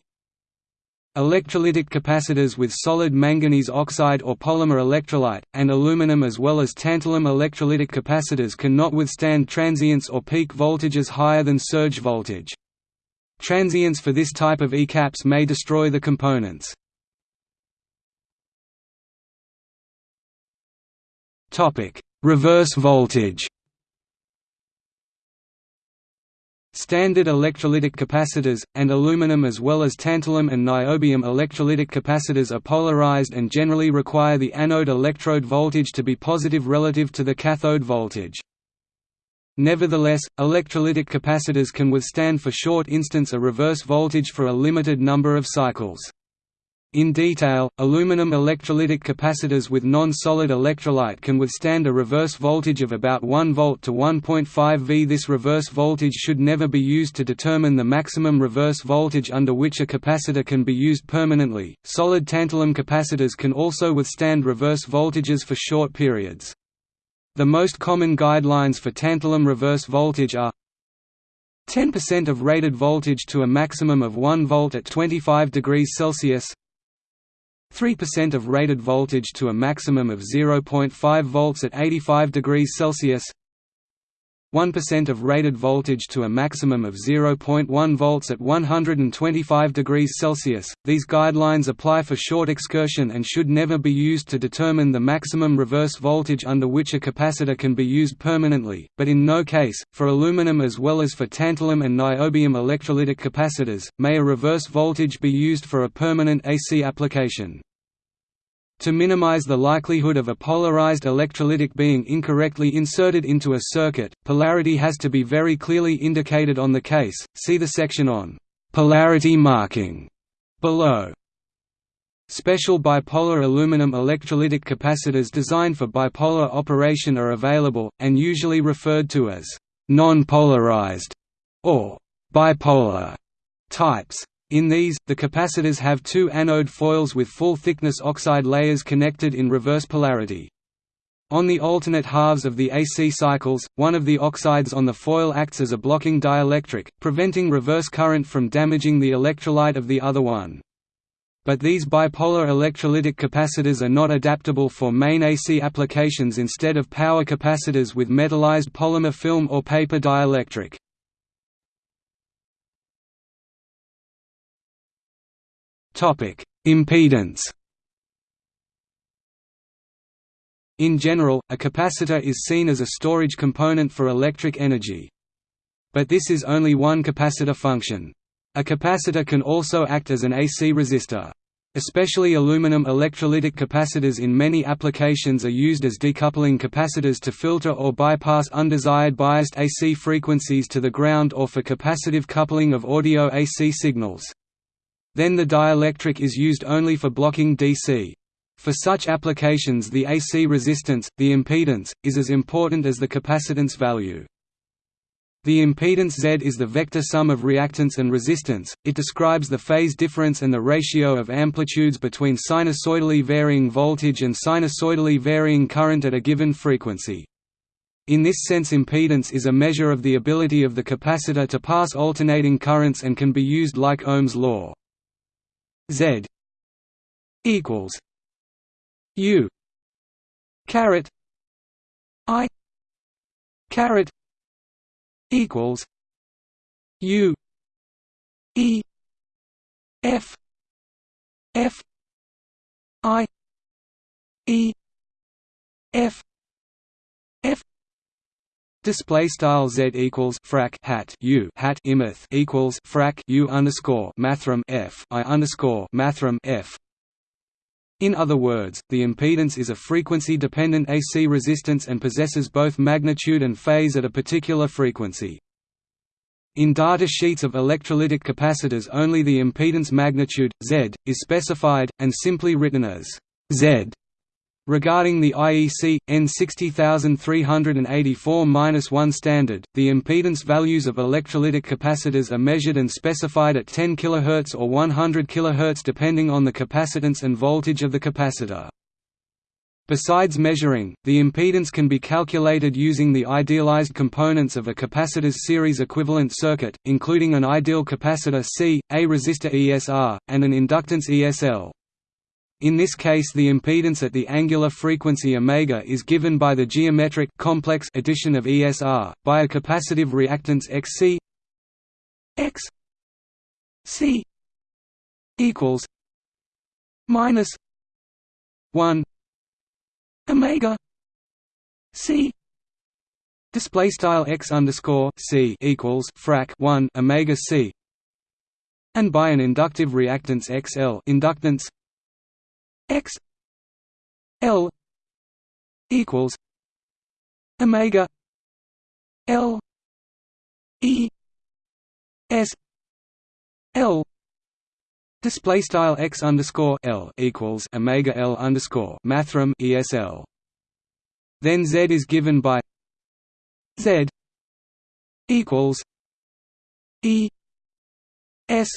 Speaker 1: Electrolytic capacitors with solid manganese oxide or polymer electrolyte, and aluminum as well as tantalum electrolytic capacitors cannot withstand transients or peak voltages higher than surge voltage. Transients for this type of ECAPs may destroy the components. Reverse voltage Standard electrolytic capacitors, and aluminum as well as tantalum and niobium electrolytic capacitors are polarized and generally require the anode electrode voltage to be positive relative to the cathode voltage. Nevertheless, electrolytic capacitors can withstand for short instants a reverse voltage for a limited number of cycles. In detail, aluminum electrolytic capacitors with non-solid electrolyte can withstand a reverse voltage of about 1 volt to 1.5 V. This reverse voltage should never be used to determine the maximum reverse voltage under which a capacitor can be used permanently. Solid tantalum capacitors can also withstand reverse voltages for short periods. The most common guidelines for tantalum reverse voltage are 10% of rated voltage to a maximum of 1 volt at 25 degrees Celsius 3% of rated voltage to a maximum of 0.5 volts at 85 degrees Celsius 1% of rated voltage to a maximum of 0.1 volts at 125 degrees Celsius. These guidelines apply for short excursion and should never be used to determine the maximum reverse voltage under which a capacitor can be used permanently, but in no case, for aluminum as well as for tantalum and niobium electrolytic capacitors, may a reverse voltage be used for a permanent AC application. To minimize the likelihood of a polarized electrolytic being incorrectly inserted into a circuit, polarity has to be very clearly indicated on the case, see the section on «polarity marking» below. Special bipolar aluminum electrolytic capacitors designed for bipolar operation are available, and usually referred to as «non-polarized» or «bipolar» types. In these, the capacitors have two anode foils with full-thickness oxide layers connected in reverse polarity. On the alternate halves of the AC cycles, one of the oxides on the foil acts as a blocking dielectric, preventing reverse current from damaging the electrolyte of the other one. But these bipolar electrolytic capacitors are not adaptable for main AC applications instead of power capacitors with metallized polymer film or paper dielectric. Topic: Impedance. In general, a capacitor is seen as a storage component for electric energy. But this is only one capacitor function. A capacitor can also act as an AC resistor. Especially aluminum electrolytic capacitors in many applications are used as decoupling capacitors to filter or bypass undesired biased AC frequencies to the ground or for capacitive coupling of audio AC signals. Then the dielectric is used only for blocking DC. For such applications the AC resistance, the impedance, is as important as the capacitance value. The impedance Z is the vector sum of reactance and resistance, it describes the phase difference and the ratio of amplitudes between sinusoidally varying voltage and sinusoidally varying current at a given frequency. In this sense impedance is a measure of the ability of the capacitor to pass alternating currents and can be used like Ohm's law. Z equals U caret I caret equals U E F F I E F F Display style z equals frac hat u hat imeth equals frac u underscore mathrm f i underscore mathrm f. In other words, the impedance is a frequency-dependent AC resistance and possesses both magnitude and phase at a particular frequency. In data sheets of electrolytic capacitors only the impedance magnitude, Z, is specified, and simply written as Z Regarding the IEC EN 60384-1 standard, the impedance values of electrolytic capacitors are measured and specified at 10 kHz or 100 kHz depending on the capacitance and voltage of the capacitor. Besides measuring, the impedance can be calculated using the idealized components of a capacitor's series equivalent circuit, including an ideal capacitor C, a resistor ESR, and an inductance ESL. In this case the impedance at the angular frequency omega is given by the geometric complex addition of ESR, by a capacitive reactance XC X C equals minus one Omega C Display style x underscore c equals frac one omega c, and by an inductive reactance XL inductance x L equals Omega L E S L Display style x underscore l equals omega l underscore mathrm esl. Then z is given by z equals e s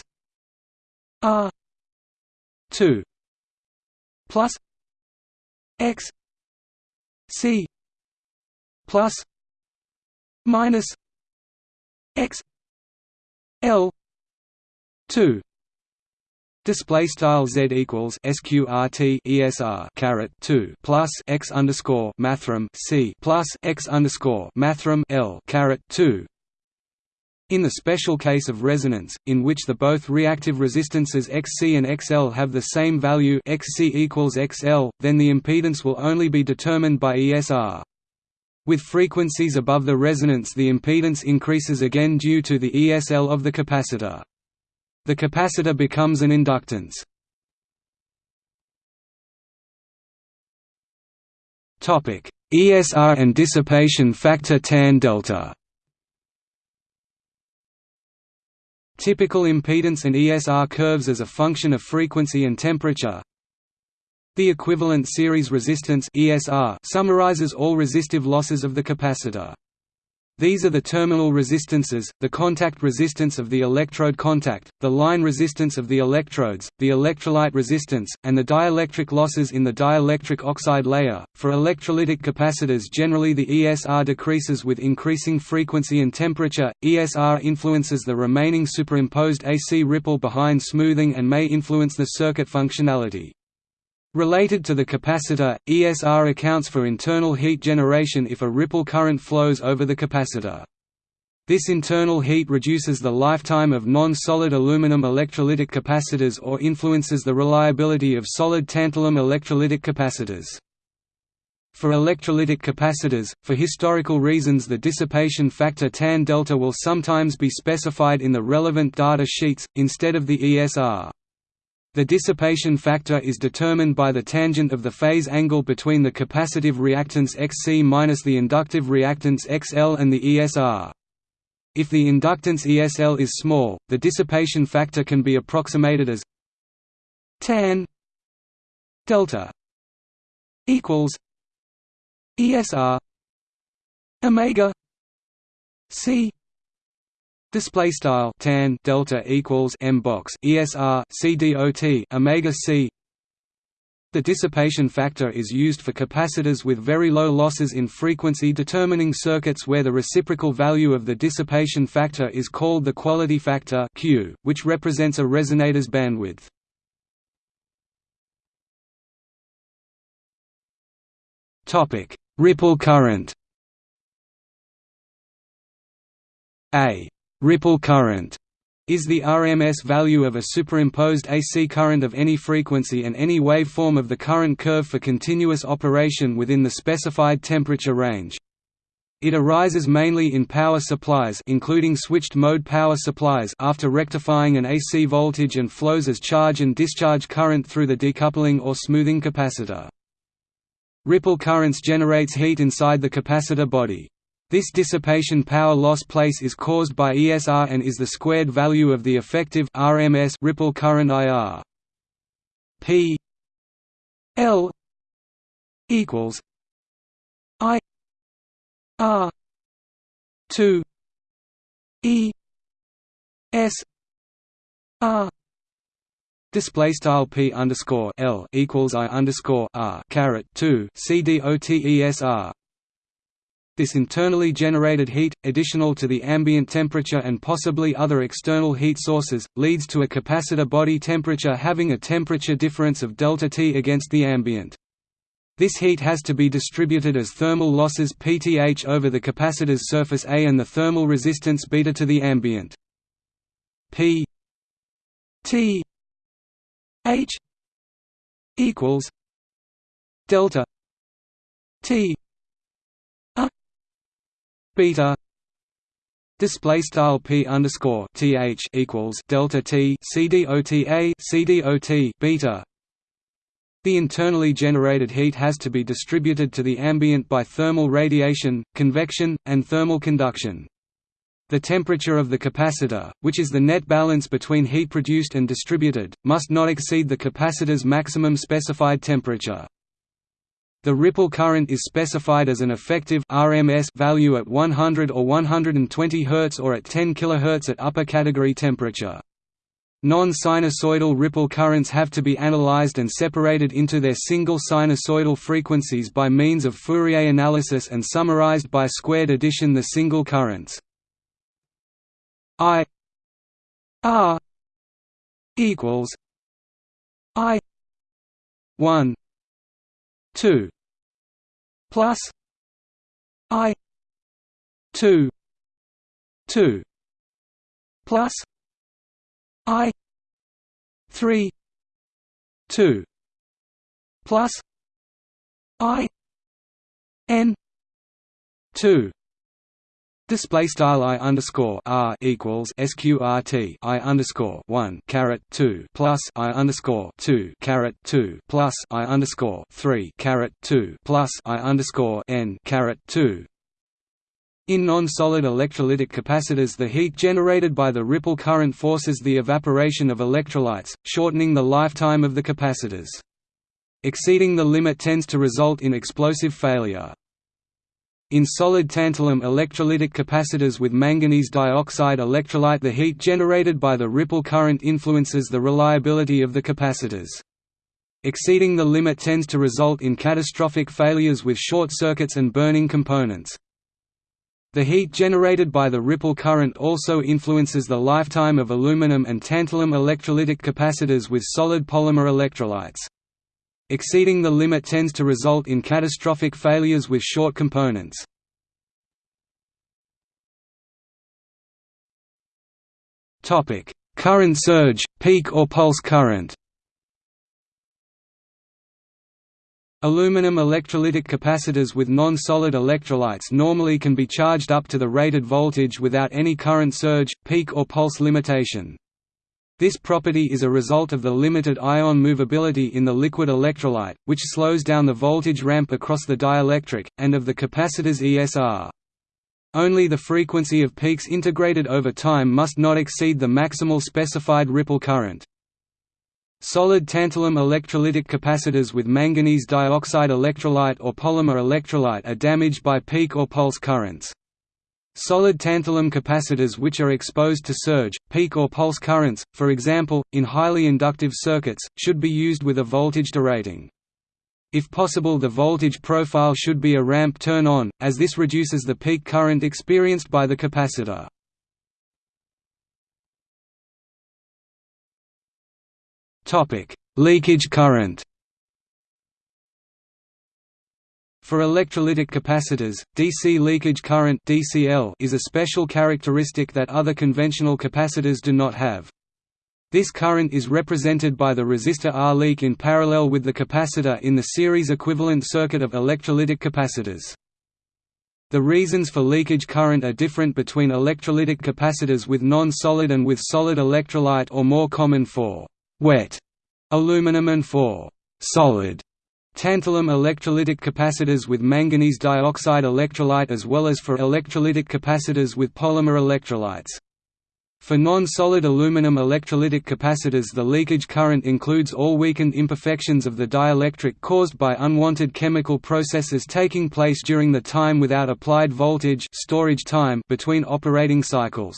Speaker 1: r two plus x c plus minus x l two Display style z equals sqrt esr caret two plus x underscore mathrm c plus x underscore mathrm l caret two. In the special case of resonance, in which the both reactive resistances Xc and XL have the same value Xc equals XL, then the impedance will only be determined by ESR. With frequencies above the resonance the impedance increases again due to the ESL of the capacitor. The capacitor becomes an inductance. ESR and dissipation factor tan delta. Typical impedance and ESR curves as a function of frequency and temperature. The equivalent series resistance ESR summarizes all resistive losses of the capacitor. These are the terminal resistances, the contact resistance of the electrode contact, the line resistance of the electrodes, the electrolyte resistance, and the dielectric losses in the dielectric oxide layer. For electrolytic capacitors, generally the ESR decreases with increasing frequency and temperature. ESR influences the remaining superimposed AC ripple behind smoothing and may influence the circuit functionality. Related to the capacitor, ESR accounts for internal heat generation if a ripple current flows over the capacitor. This internal heat reduces the lifetime of non-solid aluminum electrolytic capacitors or influences the reliability of solid tantalum electrolytic capacitors. For electrolytic capacitors, for historical reasons the dissipation factor tan delta will sometimes be specified in the relevant data sheets, instead of the ESR. The dissipation factor is determined by the tangent of the phase angle between the capacitive reactance Xc minus the inductive reactance XL and the ESR. If the inductance ESL is small, the dissipation factor can be approximated as tan delta equals ESR omega C Display style tan delta equals m box ESR C dot omega c. The dissipation factor is used for capacitors with very low losses in frequency determining circuits where the reciprocal value of the dissipation factor is called the quality factor Q, which represents a resonator's bandwidth. Topic: Ripple current. A Ripple current is the RMS value of a superimposed AC current of any frequency and any waveform of the current curve for continuous operation within the specified temperature range. It arises mainly in power supplies including switched-mode power supplies after rectifying an AC voltage and flows as charge and discharge current through the decoupling or smoothing capacitor. Ripple currents generates heat inside the capacitor body. This dissipation power loss place is caused by ESR and is the squared value of the effective RMS ripple current IR. P L equals I R two E S R Display style p underscore l equals i underscore r caret two c d o t e s r this internally generated heat, additional to the ambient temperature and possibly other external heat sources, leads to a capacitor body temperature having a temperature difference of delta T against the ambient. This heat has to be distributed as thermal losses Pth over the capacitor's surface A and the thermal resistance beta to the ambient. P T H equals delta T beta display style p underscore th equals delta t c cdota cdot beta. The internally generated heat has to be distributed to the ambient by thermal radiation, convection, and thermal conduction. The temperature of the capacitor, which is the net balance between heat produced and distributed, must not exceed the capacitor's maximum specified temperature. The ripple current is specified as an effective RMS value at 100 or 120 Hz or at 10 kHz at upper category temperature. Non-sinusoidal ripple currents have to be analyzed and separated into their single sinusoidal frequencies by means of Fourier analysis and summarized by squared addition the single currents. I R equals I one two plus I two two plus I three two plus I N two Display style i underscore r equals sqrt i underscore one caret two plus i underscore two caret two plus i underscore three caret two plus i underscore n caret two. In non-solid electrolytic capacitors the heat generated by the ripple current forces the evaporation of electrolytes, shortening the lifetime of the capacitors. Exceeding the limit tends to result in explosive failure. In solid tantalum electrolytic capacitors with manganese dioxide electrolyte the heat generated by the ripple current influences the reliability of the capacitors. Exceeding the limit tends to result in catastrophic failures with short circuits and burning components. The heat generated by the ripple current also influences the lifetime of aluminum and tantalum electrolytic capacitors with solid polymer electrolytes. Exceeding the limit tends to result in catastrophic failures with short components. current surge, peak or pulse current Aluminum electrolytic capacitors with non-solid electrolytes normally can be charged up to the rated voltage without any current surge, peak or pulse limitation. This property is a result of the limited ion movability in the liquid electrolyte, which slows down the voltage ramp across the dielectric, and of the capacitor's ESR. Only the frequency of peaks integrated over time must not exceed the maximal specified ripple current. Solid tantalum electrolytic capacitors with manganese dioxide electrolyte or polymer electrolyte are damaged by peak or pulse currents. Solid tantalum capacitors which are exposed to surge, peak or pulse currents, for example, in highly inductive circuits, should be used with a voltage derating. If possible the voltage profile should be a ramp turn-on, as this reduces the peak current experienced by the capacitor. Leakage current For electrolytic capacitors, DC leakage current (DCL) is a special characteristic that other conventional capacitors do not have. This current is represented by the resistor R leak in parallel with the capacitor in the series equivalent circuit of electrolytic capacitors. The reasons for leakage current are different between electrolytic capacitors with non-solid and with solid electrolyte or more common for wet aluminum and for solid Tantalum electrolytic capacitors with manganese dioxide electrolyte as well as for electrolytic capacitors with polymer electrolytes. For non-solid aluminum electrolytic capacitors the leakage current includes all weakened imperfections of the dielectric caused by unwanted chemical processes taking place during the time without applied voltage storage time between operating cycles.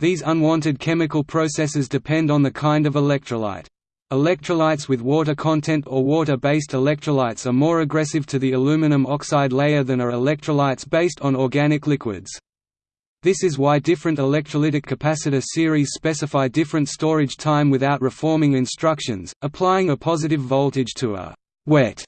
Speaker 1: These unwanted chemical processes depend on the kind of electrolyte. Electrolytes with water content or water-based electrolytes are more aggressive to the aluminum oxide layer than are electrolytes based on organic liquids. This is why different electrolytic capacitor series specify different storage time without reforming instructions, applying a positive voltage to a wet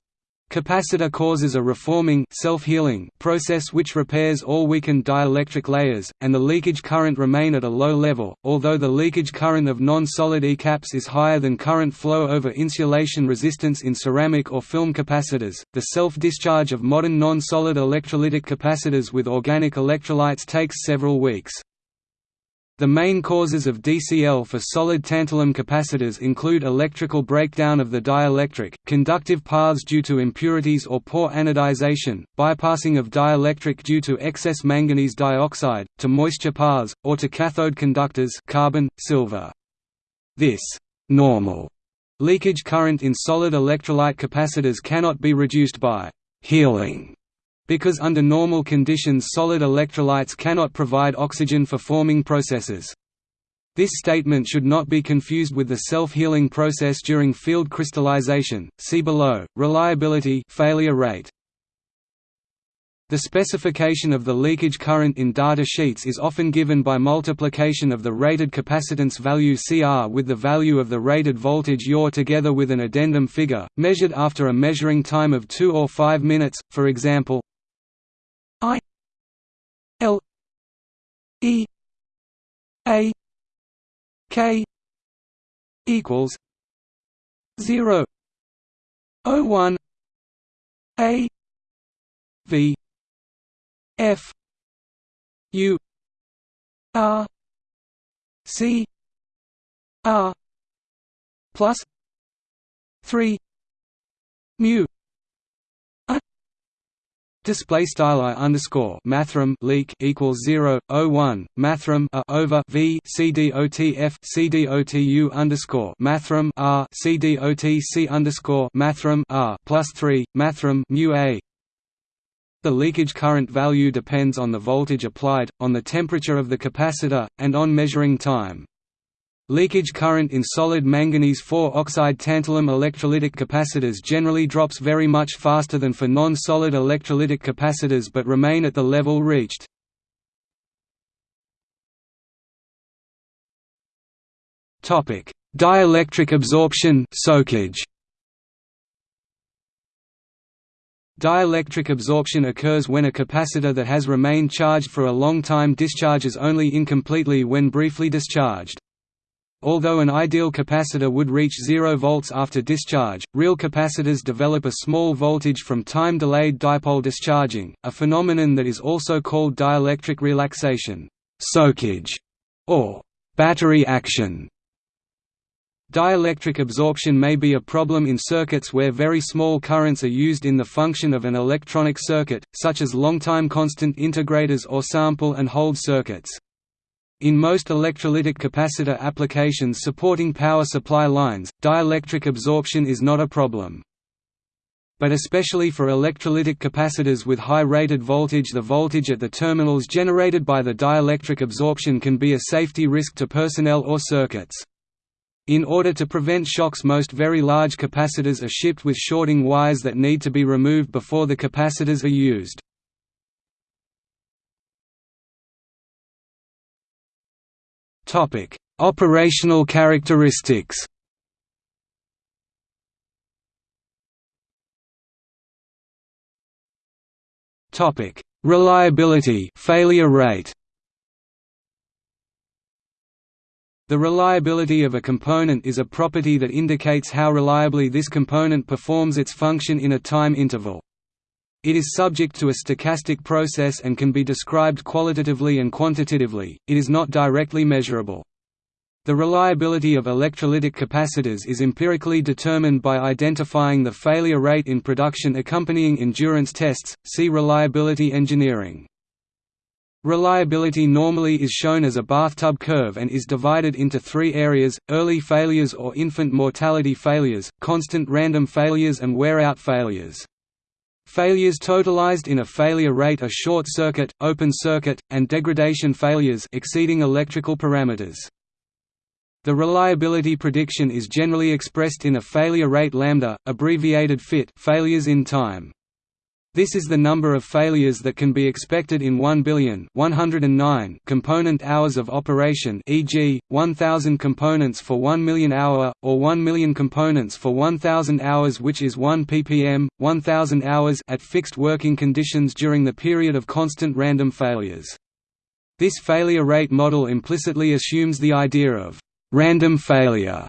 Speaker 1: Capacitor causes a reforming self-healing process which repairs all weakened dielectric layers, and the leakage current remain at a low level, although the leakage current of non-solid ECAPs is higher than current flow over insulation resistance in ceramic or film capacitors. The self-discharge of modern non-solid electrolytic capacitors with organic electrolytes takes several weeks. The main causes of DCL for solid tantalum capacitors include electrical breakdown of the dielectric, conductive paths due to impurities or poor anodization, bypassing of dielectric due to excess manganese dioxide, to moisture paths, or to cathode conductors carbon, silver. This normal leakage current in solid electrolyte capacitors cannot be reduced by healing because under normal conditions solid electrolytes cannot provide oxygen for forming processes. This statement should not be confused with the self-healing process during field crystallization. See below. Reliability failure rate. The specification of the leakage current in data sheets is often given by multiplication of the rated capacitance value CR with the value of the rated voltage UR together with an addendum figure, measured after a measuring time of 2 or 5 minutes, for example I L E A K equals zero O one A V F U R C R plus three mu Display style i underscore mathrm leak equals zero o one mathrm a over v c d o t f c d o t u underscore mathrm r c d o t c underscore mathrm r plus three mathrm mu a. The leakage current value depends on the voltage applied, on the temperature of the capacitor, and on measuring time. Leakage current in solid manganese 4 oxide tantalum electrolytic capacitors generally drops very much faster than for non-solid electrolytic capacitors but remain at the level reached. Dielectric absorption soakage. Dielectric absorption occurs when a capacitor that has remained charged for a long time discharges only incompletely when briefly discharged. Although an ideal capacitor would reach 0 volts after discharge, real capacitors develop a small voltage from time-delayed dipole discharging, a phenomenon that is also called dielectric relaxation, soakage, or battery action. Dielectric absorption may be a problem in circuits where very small currents are used in the function of an electronic circuit, such as long-time constant integrators or sample and hold circuits. In most electrolytic capacitor applications supporting power supply lines, dielectric absorption is not a problem. But especially for electrolytic capacitors with high rated voltage the voltage at the terminals generated by the dielectric absorption can be a safety risk to personnel or circuits. In order to prevent shocks most very large capacitors are shipped with shorting wires that need to be removed before the capacitors are used. Topic: Operational characteristics. Topic: Reliability, failure rate. The reliability of a component is a property that indicates how reliably this component performs its function in a time interval. It is subject to a stochastic process and can be described qualitatively and quantitatively, it is not directly measurable. The reliability of electrolytic capacitors is empirically determined by identifying the failure rate in production accompanying endurance tests, see reliability engineering. Reliability normally is shown as a bathtub curve and is divided into three areas, early failures or infant mortality failures, constant random failures and wear-out failures. Failures totalized in a failure rate are short circuit, open circuit, and degradation failures exceeding electrical parameters. The reliability prediction is generally expressed in a failure rate lambda, abbreviated FIT failures in time. This is the number of failures that can be expected in 1 billion 109 component hours of operation e.g., 1000 components for 1 million hour, or 1 million components for 1000 hours which is 1 ppm, 1000 hours at fixed working conditions during the period of constant random failures. This failure rate model implicitly assumes the idea of «random failure».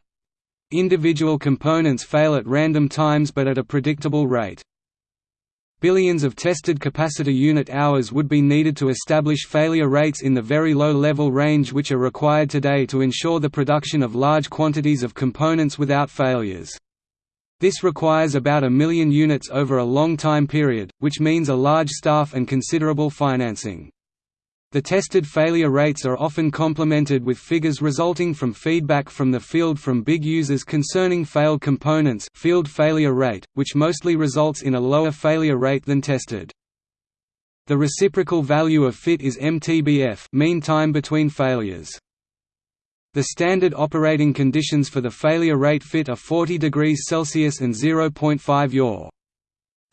Speaker 1: Individual components fail at random times but at a predictable rate. Billions of tested capacitor unit hours would be needed to establish failure rates in the very low level range which are required today to ensure the production of large quantities of components without failures. This requires about a million units over a long time period, which means a large staff and considerable financing. The tested failure rates are often complemented with figures resulting from feedback from the field from big users concerning failed components field failure rate, which mostly results in a lower failure rate than tested. The reciprocal value of fit is MTBF mean time between failures. The standard operating conditions for the failure rate fit are 40 degrees Celsius and 0.5 yaw.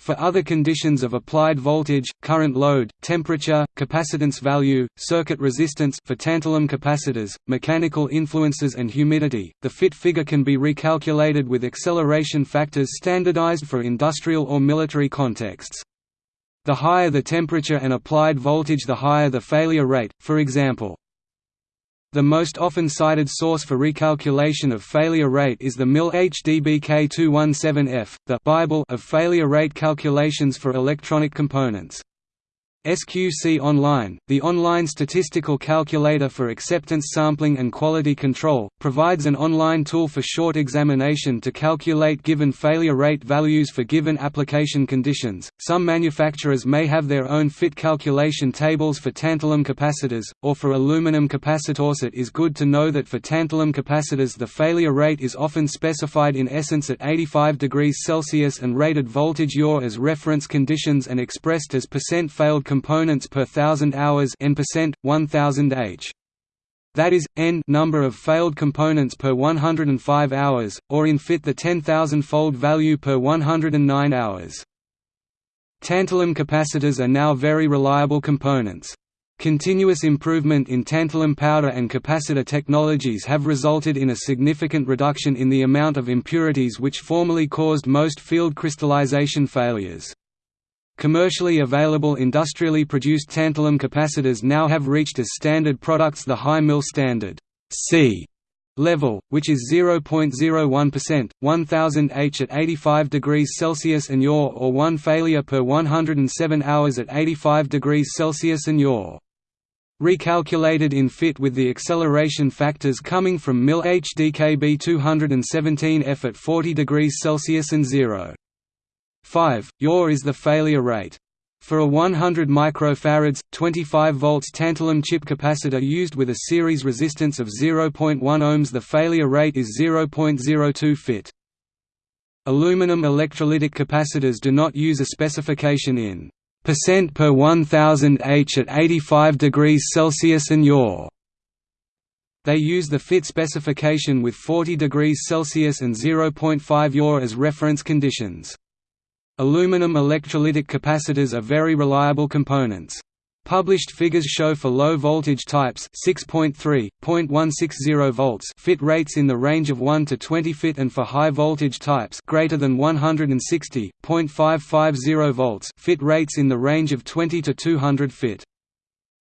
Speaker 1: For other conditions of applied voltage, current load, temperature, capacitance value, circuit resistance for tantalum capacitors, mechanical influences and humidity, the fit figure can be recalculated with acceleration factors standardized for industrial or military contexts. The higher the temperature and applied voltage the higher the failure rate, for example, the most often cited source for recalculation of failure rate is the MIL HDBK217F, the Bible of failure rate calculations for electronic components. SQC Online, the online statistical calculator for acceptance sampling and quality control, provides an online tool for short examination to calculate given failure rate values for given application conditions. Some manufacturers may have their own fit calculation tables for tantalum capacitors, or for aluminum capacitors. It is good to know that for tantalum capacitors the failure rate is often specified in essence at 85 degrees Celsius and rated voltage yaw as reference conditions and expressed as percent failed components per thousand hours n percent, 1000 h. That is, n number of failed components per 105 hours, or in fit the 10,000-fold value per 109 hours. Tantalum capacitors are now very reliable components. Continuous improvement in tantalum powder and capacitor technologies have resulted in a significant reduction in the amount of impurities which formerly caused most field crystallization failures. Commercially available industrially produced tantalum capacitors now have reached as standard products the high MIL standard C level, which is 0.01%, 1000 H at 85 degrees Celsius and yaw or one failure per 107 hours at 85 degrees Celsius and yaw. Recalculated in fit with the acceleration factors coming from MIL HDBK 217 F at 40 degrees Celsius and 0. 5. Yaw is the failure rate. For a 100 microfarads, 25 volts tantalum chip capacitor used with a series resistance of 0.1 ohms the failure rate is 0.02 fit. Aluminum electrolytic capacitors do not use a specification in percent per 1000 H at 85 degrees Celsius and yaw. They use the fit specification with 40 degrees Celsius and 0.5 yaw as reference conditions. Aluminum electrolytic capacitors are very reliable components. Published figures show for low voltage types 6.3, 0.160 volts fit rates in the range of 1 to 20 fit and for high voltage types greater than 160, 0.550 volts fit rates in the range of 20 to 200 fit.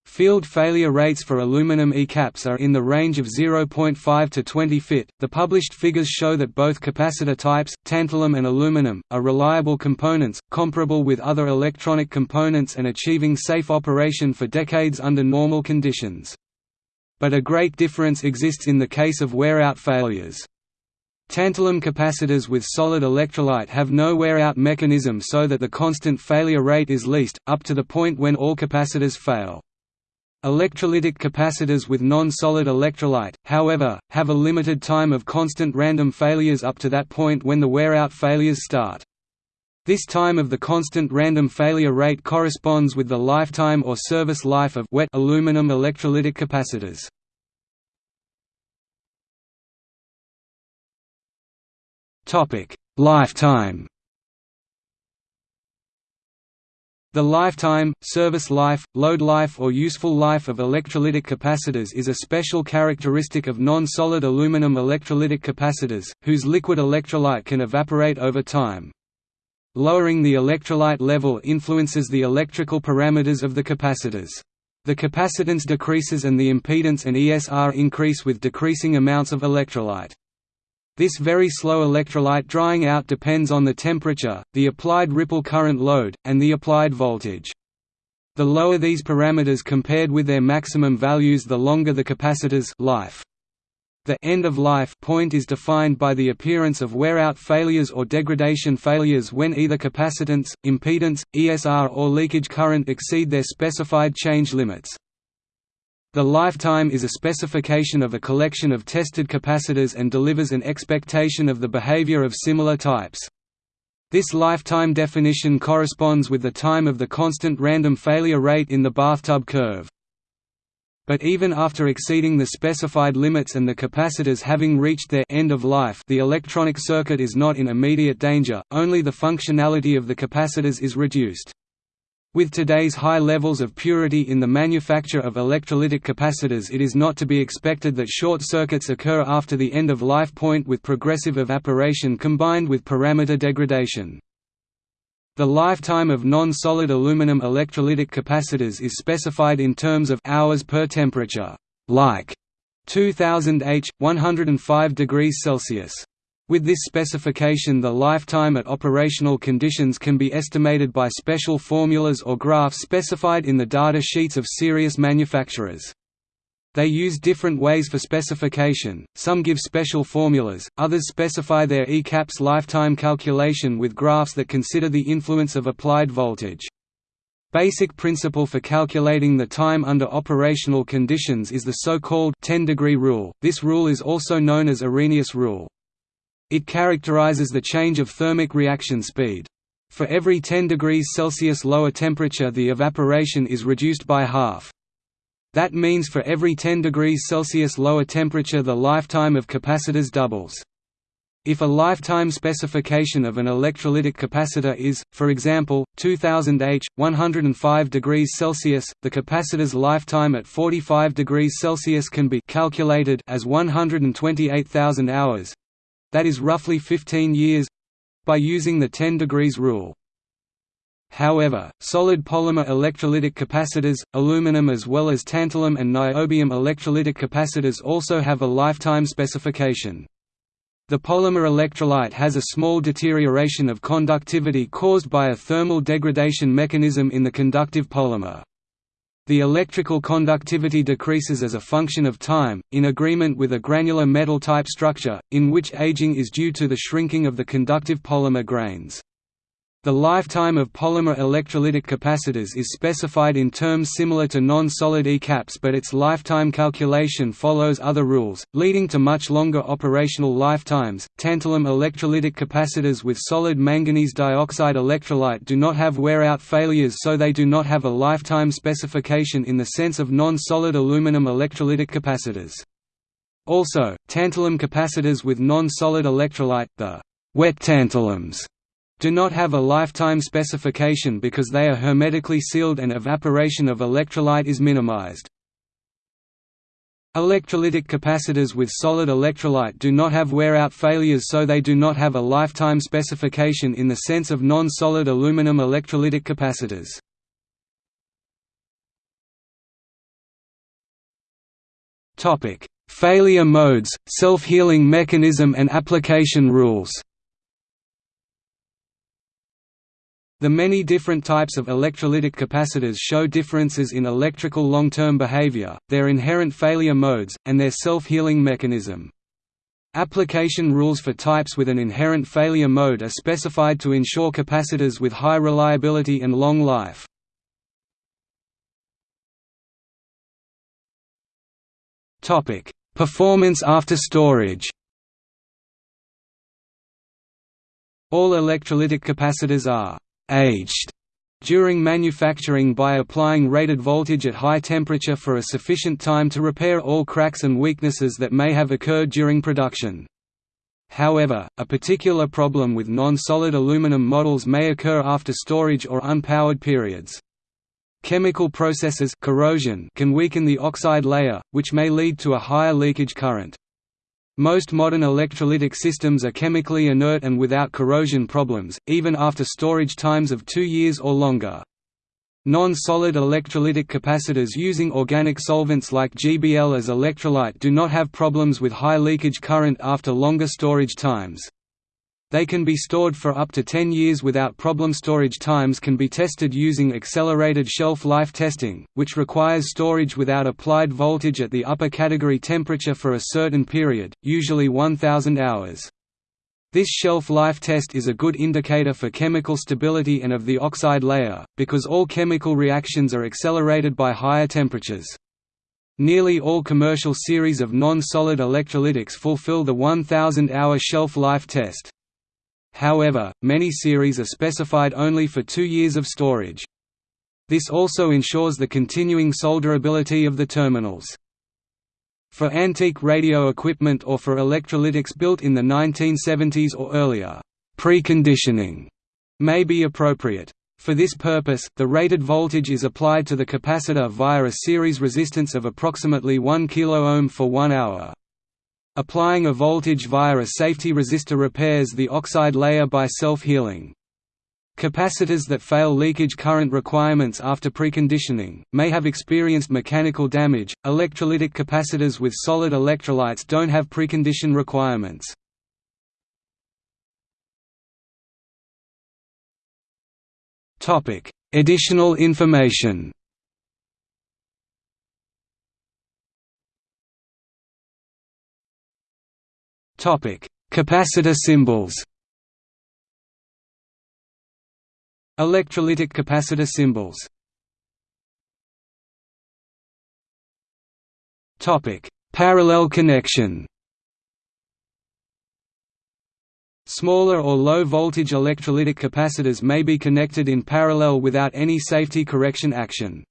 Speaker 1: Field failure rates for aluminum E-caps are in the range of 0.5 to 20 fit. The published figures show that both capacitor types, tantalum and aluminum, are reliable components, comparable with other electronic components and achieving safe operation for decades under normal conditions. But a great difference exists in the case of wear-out failures. Tantalum capacitors with solid electrolyte have no wear-out mechanism so that the constant failure rate is least, up to the point when all capacitors fail. Electrolytic capacitors with non-solid electrolyte, however, have a limited time of constant random failures up to that point when the wear-out failures start. This time of the constant random failure rate corresponds with the lifetime or service life of wet aluminum electrolytic capacitors. Lifetime The lifetime, service life, load life or useful life of electrolytic capacitors is a special characteristic of non-solid aluminum electrolytic capacitors, whose liquid electrolyte can evaporate over time. Lowering the electrolyte level influences the electrical parameters of the capacitors. The capacitance decreases and the impedance and ESR increase with decreasing amounts of electrolyte. This very slow electrolyte drying out depends on the temperature, the applied ripple current load, and the applied voltage. The lower these parameters compared with their maximum values the longer the capacitor's life. The end of life point is defined by the appearance of wear-out failures or degradation failures when either capacitance, impedance, ESR or leakage current exceed their specified change limits. The lifetime is a specification of a collection of tested capacitors and delivers an expectation of the behavior of similar types. This lifetime definition corresponds with the time of the constant random failure rate in the bathtub curve. But even after exceeding the specified limits and the capacitors having reached their end of life the electronic circuit is not in immediate danger, only the functionality of the capacitors is reduced. With today's high levels of purity in the manufacture of electrolytic capacitors it is not to be expected that short circuits occur after the end-of-life point with progressive evaporation combined with parameter degradation. The lifetime of non-solid aluminum electrolytic capacitors is specified in terms of hours per temperature, like 2000 H, 105 degrees Celsius. With this specification the lifetime at operational conditions can be estimated by special formulas or graphs specified in the data sheets of serious manufacturers. They use different ways for specification, some give special formulas, others specify their ECAPS lifetime calculation with graphs that consider the influence of applied voltage. Basic principle for calculating the time under operational conditions is the so-called 10-degree rule. This rule is also known as Arrhenius rule. It characterizes the change of thermic reaction speed. For every 10 degrees Celsius lower temperature the evaporation is reduced by half. That means for every 10 degrees Celsius lower temperature the lifetime of capacitors doubles. If a lifetime specification of an electrolytic capacitor is, for example, 2000 H, 105 degrees Celsius, the capacitor's lifetime at 45 degrees Celsius can be calculated as 128,000 hours, that is roughly 15 years by using the 10 degrees rule. However, solid polymer electrolytic capacitors, aluminum as well as tantalum and niobium electrolytic capacitors also have a lifetime specification. The polymer electrolyte has a small deterioration of conductivity caused by a thermal degradation mechanism in the conductive polymer. The electrical conductivity decreases as a function of time, in agreement with a granular metal-type structure, in which aging is due to the shrinking of the conductive polymer grains. The lifetime of polymer electrolytic capacitors is specified in terms similar to non-solid ECAPS but its lifetime calculation follows other rules, leading to much longer operational lifetimes. Tantalum electrolytic capacitors with solid manganese dioxide electrolyte do not have wear-out failures so they do not have a lifetime specification in the sense of non-solid aluminum electrolytic capacitors. Also, tantalum capacitors with non-solid electrolyte, the wet tantalums do not have a lifetime specification because they are hermetically sealed and evaporation of electrolyte is minimized. Electrolytic capacitors with solid electrolyte do not have wear-out failures so they do not have a lifetime specification in the sense of non-solid aluminum electrolytic capacitors. Failure modes, self-healing mechanism and application rules The many different types of electrolytic capacitors show differences in electrical long-term behavior, their inherent failure modes, and their self-healing mechanism. Application rules for types with an inherent failure mode are specified to ensure capacitors with high reliability and long life. Performance after storage All electrolytic capacitors are aged during manufacturing by applying rated voltage at high temperature for a sufficient time to repair all cracks and weaknesses that may have occurred during production. However, a particular problem with non-solid aluminum models may occur after storage or unpowered periods. Chemical processes corrosion can weaken the oxide layer, which may lead to a higher leakage current. Most modern electrolytic systems are chemically inert and without corrosion problems, even after storage times of two years or longer. Non-solid electrolytic capacitors using organic solvents like GBL as electrolyte do not have problems with high leakage current after longer storage times. They can be stored for up to 10 years without problem. Storage times can be tested using accelerated shelf life testing, which requires storage without applied voltage at the upper category temperature for a certain period, usually 1000 hours. This shelf life test is a good indicator for chemical stability and of the oxide layer, because all chemical reactions are accelerated by higher temperatures. Nearly all commercial series of non-solid electrolytics fulfill the 1000-hour shelf life test. However, many series are specified only for two years of storage. This also ensures the continuing solderability of the terminals. For antique radio equipment or for electrolytics built in the 1970s or earlier, preconditioning may be appropriate. For this purpose, the rated voltage is applied to the capacitor via a series resistance of approximately 1 kΩ for 1 hour. Applying a voltage via a safety resistor repairs the oxide layer by self-healing. Capacitors that fail leakage current requirements after preconditioning, may have experienced mechanical damage. Electrolytic capacitors with solid electrolytes don't have precondition requirements. Additional information Topic: Capacitor symbols. Electrolytic capacitor symbols. Topic: Parallel connection. Smaller or low-voltage electrolytic capacitors may be connected in parallel without any safety correction action.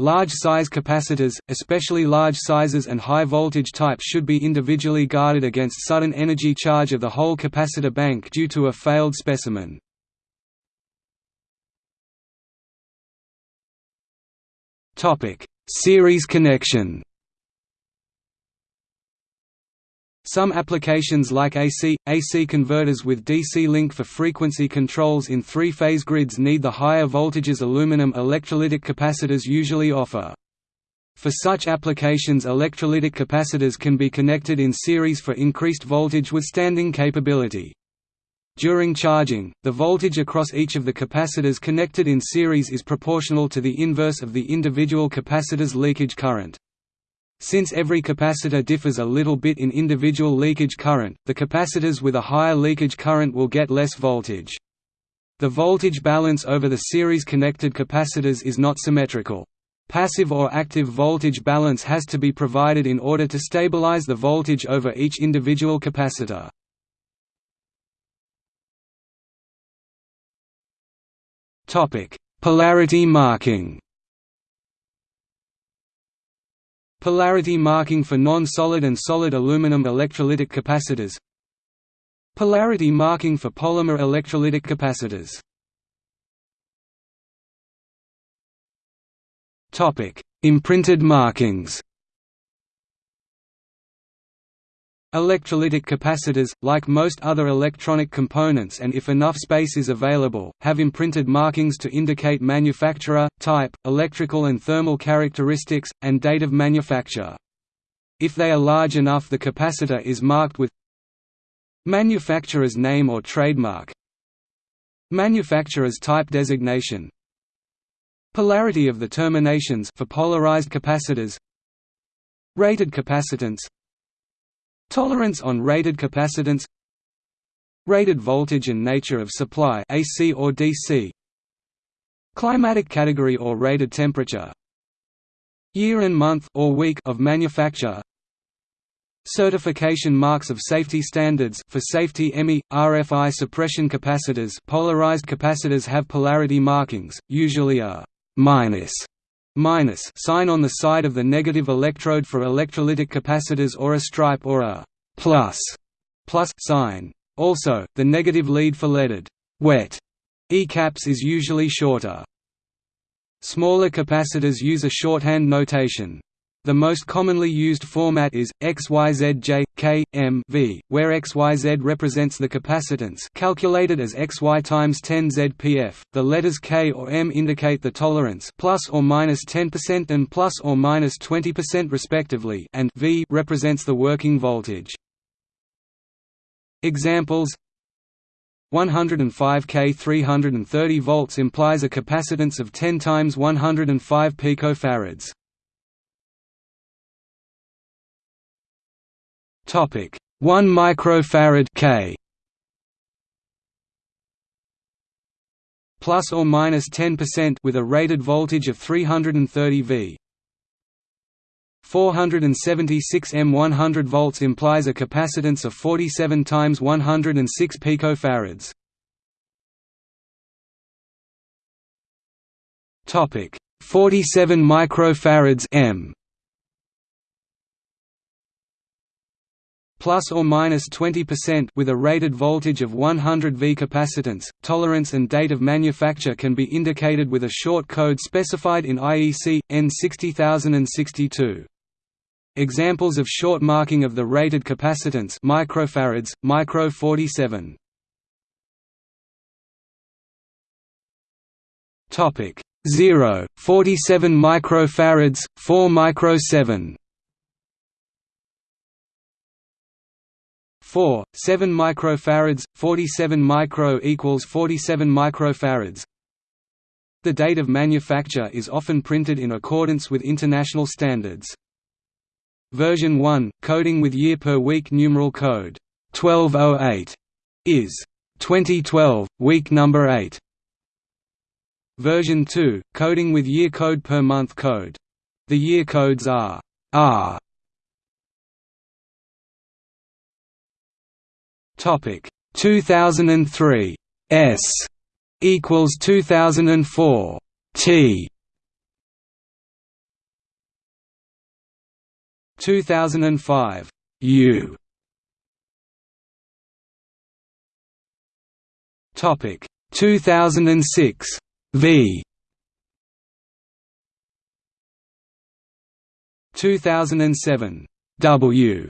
Speaker 1: Large-size capacitors, especially large sizes and high-voltage types should be individually guarded against sudden energy charge of the whole capacitor bank due to a failed specimen. Series connection Some applications like AC, AC converters with DC link for frequency controls in three-phase grids need the higher voltages aluminum electrolytic capacitors usually offer. For such applications electrolytic capacitors can be connected in series for increased voltage withstanding capability. During charging, the voltage across each of the capacitors connected in series is proportional to the inverse of the individual capacitor's leakage current. Since every capacitor differs a little bit in individual leakage current, the capacitors with a higher leakage current will get less voltage. The voltage balance over the series-connected capacitors is not symmetrical. Passive or active voltage balance has to be provided in order to stabilize the voltage over each individual capacitor. Polarity marking Polarity marking for non-solid and solid aluminum electrolytic capacitors. Polarity marking for polymer electrolytic capacitors. Imprinted markings Electrolytic capacitors, like most other electronic components and if enough space is available, have imprinted markings to indicate manufacturer, type, electrical and thermal characteristics, and date of manufacture. If they are large enough the capacitor is marked with manufacturer's name or trademark manufacturer's type designation polarity of the terminations for polarized capacitors rated capacitance Tolerance on rated capacitance. Rated voltage and nature of supply AC or DC Climatic category or rated temperature. Year and month or week of manufacture. Certification marks of safety standards for safety EMI, RFI suppression capacitors. Polarized capacitors have polarity markings, usually a minus minus sign on the side of the negative electrode for electrolytic capacitors or a stripe or a plus plus sign. Also, the negative lead for leaded wet E-caps is usually shorter. Smaller capacitors use a shorthand notation. The most commonly used format is XYZJ K M V, where XYZ represents the capacitance, calculated as XY times 10 ZPF. The letters K or M indicate the tolerance, plus or minus 10% and plus or minus 20% respectively, and V represents the working voltage. Examples 105 K 330 volts implies a capacitance of 10 times 105 picofarads. Topic 1 microfarad K plus or minus 10% with a rated voltage of 330 V. 476 M 100 volts implies a capacitance of 47 times 106 picofarads. Topic 47 microfarads M plus or minus 20% with a rated voltage of 100 V capacitance. Tolerance and date of manufacture can be indicated with a short code specified in IEC EN60062. Examples of short marking of the rated capacitance microfarads, micro 47. Topic 0, 47 microfarads, 4 micro 7. 4, 7 microfarads, 47 micro equals 47 microfarads. The date of manufacture is often printed in accordance with international standards. Version 1, coding with year per week numeral code 1208 is 2012, week number 8. Version 2, coding with year code per month code. The year codes are R Topic. 2003 S equals 2004 T. 2005 U. Topic. 2006 V. 2007 W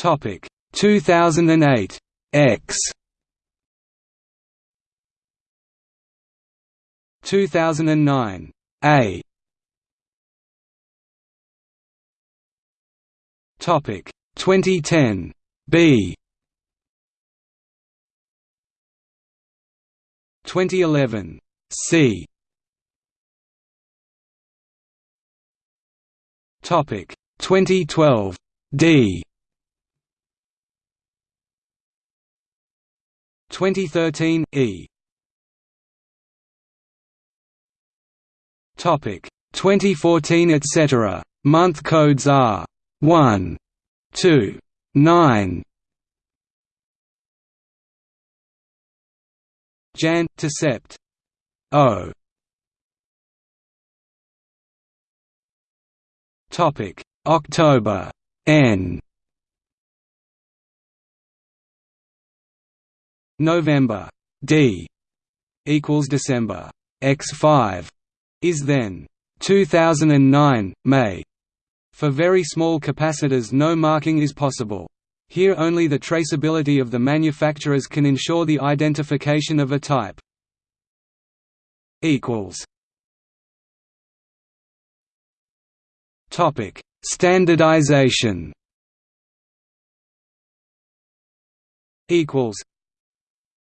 Speaker 1: Topic. 2008 X. 2009 A. Topic. 2010 B. 2011 C. Topic. 2012 D 2013 E. Topic. 2014 etc. Month codes are 1 2 9 Jan to Sept. O. Topic. October N November D equals December. X5 is then 2009 May. For very small capacitors no marking is possible. Here only the traceability of the manufacturers can ensure the identification of a type equals topic standardization equals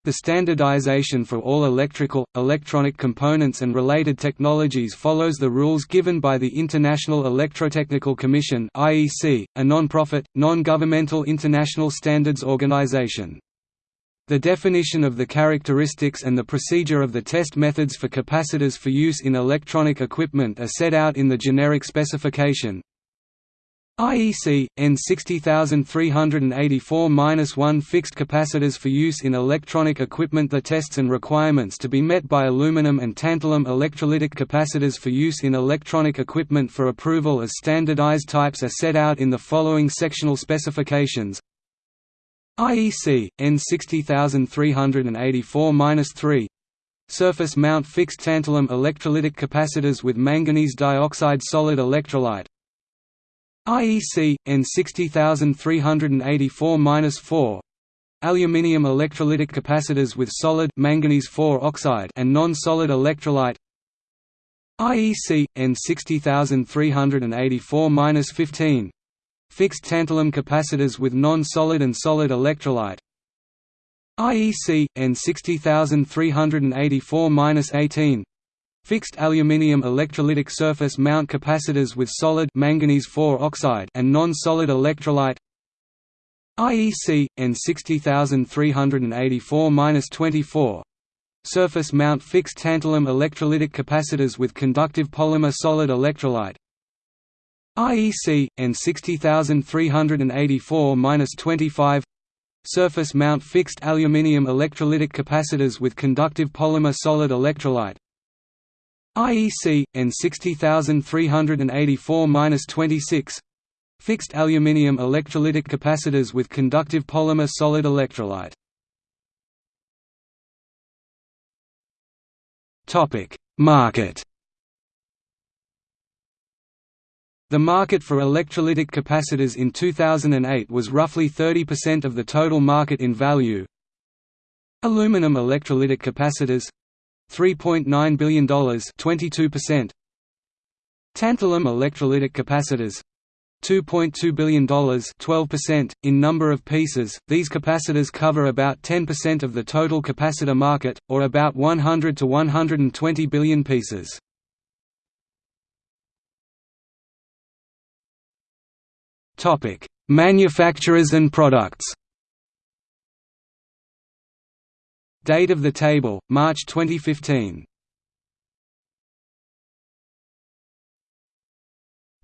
Speaker 1: the standardization for all electrical, electronic components and related technologies follows the rules given by the International Electrotechnical Commission (IEC), a non-profit, non-governmental international standards organization. The definition of the characteristics and the procedure of the test methods for capacitors for use in electronic equipment are set out in the generic specification, IEC EN 60384-1 fixed capacitors for use in electronic equipment. The tests and requirements to be met by aluminum and tantalum electrolytic capacitors for use in electronic equipment for approval as standardized types are set out in the following sectional specifications. IEC EN 60384-3 surface mount fixed tantalum electrolytic capacitors with manganese dioxide solid electrolyte IEC EN 60384-4 aluminium electrolytic capacitors with solid manganese 4 oxide and non-solid electrolyte. IEC EN 60384-15 fixed tantalum capacitors with non-solid and solid electrolyte. IEC EN 60384-18 fixed aluminium electrolytic surface mount capacitors with solid manganese 4 oxide and non-solid electrolyte IEC EN 60384-24 surface mount fixed tantalum electrolytic capacitors with conductive polymer solid electrolyte IEC EN 60384-25 surface mount fixed aluminium electrolytic capacitors with conductive polymer solid electrolyte IEC EN 60384-26 fixed aluminium electrolytic capacitors with conductive polymer solid electrolyte Topic: Market. The market for electrolytic capacitors in 2008 was roughly 30% of the total market in value. Aluminum electrolytic capacitors $3.9 billion 22%. Tantalum electrolytic capacitors $2.2 billion 12%. .In number of pieces, these capacitors cover about 10% of the total capacitor market, or about 100 to 120 billion pieces. Manufacturers and products Date of the table, March 2015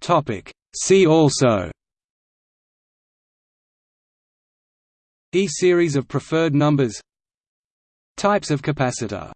Speaker 1: Topic. See also. E-series of preferred numbers. Types of capacitor